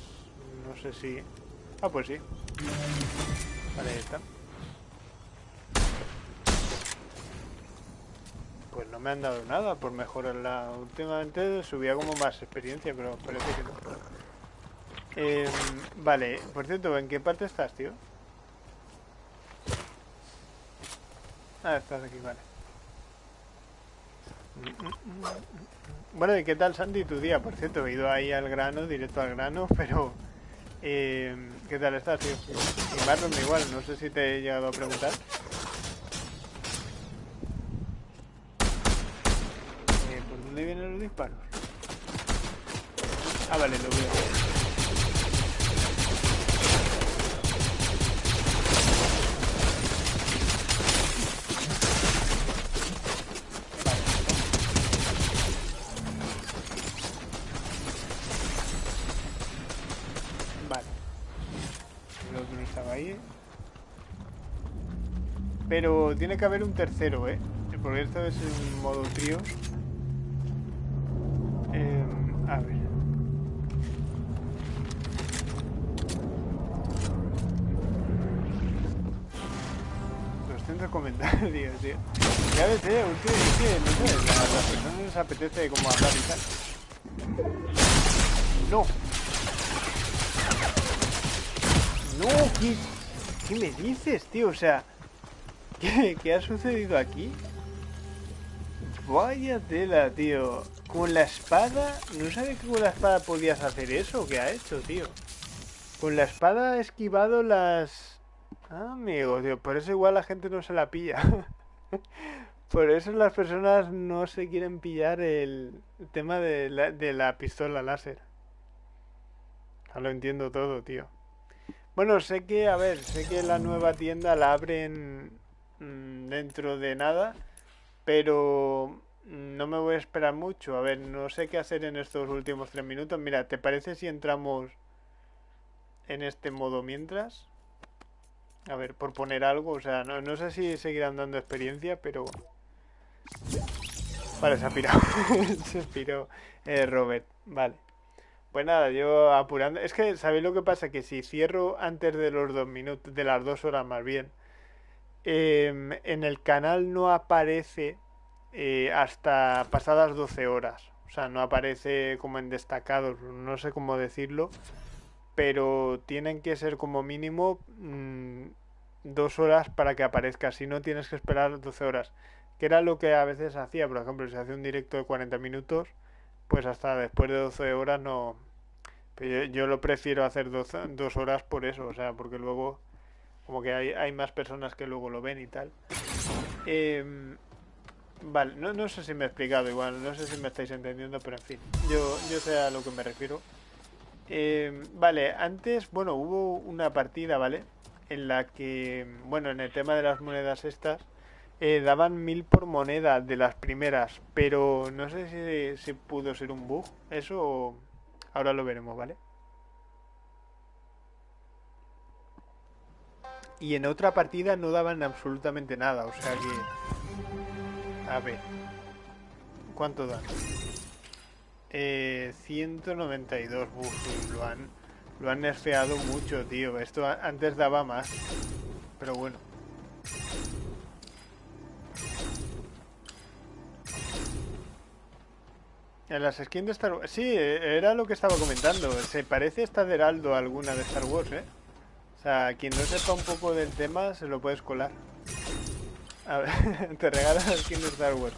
No sé si... Ah, pues sí. Vale, ahí está. Pues no me han dado nada por mejorarla. Últimamente subía como más experiencia, pero parece que no. Eh, vale, por cierto, ¿en qué parte estás, tío? Ah, estás aquí, vale. Bueno, ¿y qué tal, Sandy, tu día? Por cierto, he ido ahí al grano, directo al grano, pero... Eh, ¿Qué tal estás, tío? Y Marlon igual, no sé si te he llegado a preguntar. Eh, ¿Por dónde vienen los disparos? Ah, vale, lo veo. Vale. Otro estaba ahí. Pero tiene que haber un tercero, ¿eh? Porque esto es en modo tríos. A ver. Doscientos comentarios, tío. Ya ves, eh, últimamente, no sé, a las personas les apetece como hablar y tal. No, No, ¿qué, qué me dices, tío? O sea, ¿qué, qué ha sucedido aquí? Vaya tela, tío. Con la espada... ¿No sabía que con la espada podías hacer eso? ¿Qué ha hecho, tío? Con la espada ha esquivado las... Ah, amigo, tío. Por eso igual la gente no se la pilla. Por eso las personas no se quieren pillar el tema de la, pistola láser. Ya lo entiendo todo, tío. Bueno, sé que, a ver, sé que la nueva tienda la abren mm, dentro de nada. Pero no me voy a esperar mucho. A ver, no sé qué hacer en estos últimos tres minutos. Mira, ¿te parece si entramos en este modo mientras? A ver, por poner algo, o sea, no, no sé si seguirán dando experiencia, pero... Vale, se ha pirado. se piró eh, Robert. Vale. Pues nada, yo apurando. Es que, ¿sabéis lo que pasa? Que si cierro antes de los dos minutos, de las dos horas más bien, em, en el canal no aparece eh, hasta pasadas 12 horas. O sea, no aparece como en destacados, no sé cómo decirlo, pero tienen que ser como mínimo mm, dos horas para que aparezca. Si no, tienes que esperar 12 horas. Que era lo que a veces hacía, por ejemplo, si hace un directo de 40 minutos, pues hasta después de 12 horas no... Yo, lo prefiero hacer dos, dos horas por eso, o sea, porque luego como que hay, hay más personas que luego lo ven y tal. Eh, Vale, no, no sé si me he explicado igual, no sé si me estáis entendiendo, pero en fin, yo, yo sé a lo que me refiero. Eh, vale, antes, bueno, hubo una partida, ¿vale? En la que, bueno, en el tema de las monedas estas, eh, daban mil por moneda de las primeras, pero no sé si, si pudo ser un bug, eso ahora lo veremos, ¿vale? Y en otra partida no daban absolutamente nada, o sea que a ver. ¿Cuánto dan? Eh, 192. Uf, lo han, lo nerfeado mucho, tío. Esto antes daba más. Pero bueno. En las skins de Star Wars... Sí, era lo que estaba comentando. Se parece esta de Heraldo a alguna de Star Wars, ¿eh? O sea, quien no sepa un poco del tema se lo puedes colar. A ver, te regalas la skin de Star Wars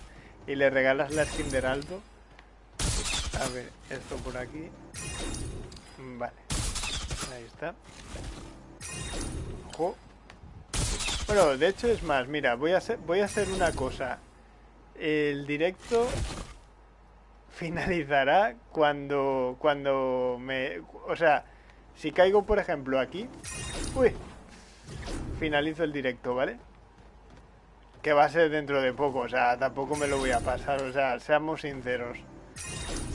y le regalas la skin de Heraldo. A ver, esto por aquí. Vale. Ahí está. Ojo. Bueno, de hecho es más, mira, voy a hacer, voy a hacer una cosa. El directo finalizará cuando cuando me, o sea, si caigo por ejemplo aquí, uy, finalizo el directo, ¿vale? que va a ser dentro de poco, o sea, tampoco me lo voy a pasar, o sea, seamos sinceros.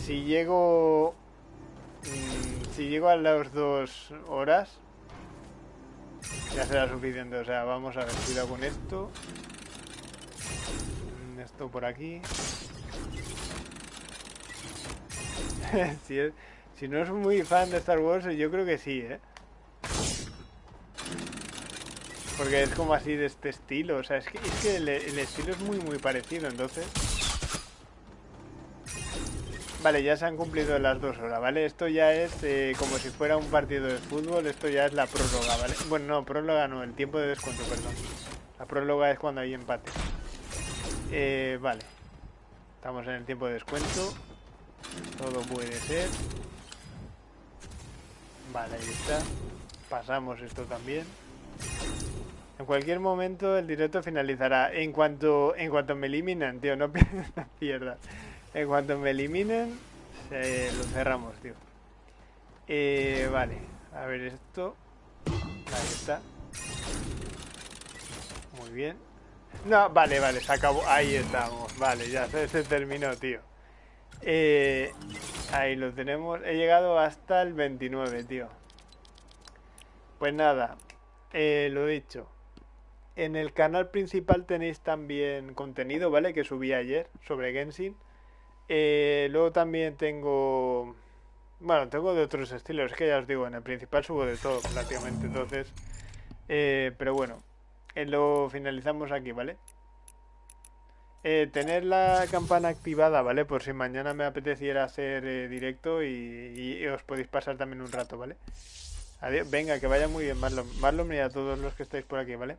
Si llego... Mm, si llego a las dos horas, ya será suficiente, o sea, vamos a ver, cuidado con esto. Mm, esto por aquí. si, si no es muy fan de Star Wars, yo creo que sí, ¿eh? Porque es como así de este estilo. O sea, es que, el, estilo es muy, muy parecido. Entonces... Vale, ya se han cumplido las dos horas, ¿vale? Esto ya es eh, como si fuera un partido de fútbol. Esto ya es la próloga, ¿vale? Bueno, no, próloga no, el tiempo de descuento, perdón. La próloga es cuando hay empate. Eh, vale. Estamos en el tiempo de descuento. Todo puede ser. Vale, ahí está. Pasamos esto también. En cualquier momento el directo finalizará. En cuanto, en cuanto me eliminen, tío, no, pierdas. En cuanto me eliminen, se lo cerramos, tío. Eh, vale, a ver esto. Ahí está. Muy bien. No, vale, vale, se acabó. Ahí estamos. Vale, ya se terminó, tío. Eh, ahí lo tenemos. He llegado hasta el 29, tío. Pues nada, eh, lo dicho. En el canal principal tenéis también contenido, ¿vale? Que subí ayer sobre Genshin. Eh, luego también tengo... Bueno, tengo de otros estilos, es que ya os digo, en el principal subo de todo prácticamente, entonces... Eh, pero bueno, lo finalizamos aquí, ¿vale? Tener la campana activada, ¿vale? Por si mañana me apeteciera hacer directo y, os podéis pasar también un rato, ¿vale? Adiós. Venga, que vaya muy bien, Marlon. Marlon y a todos los que estáis por aquí, ¿vale?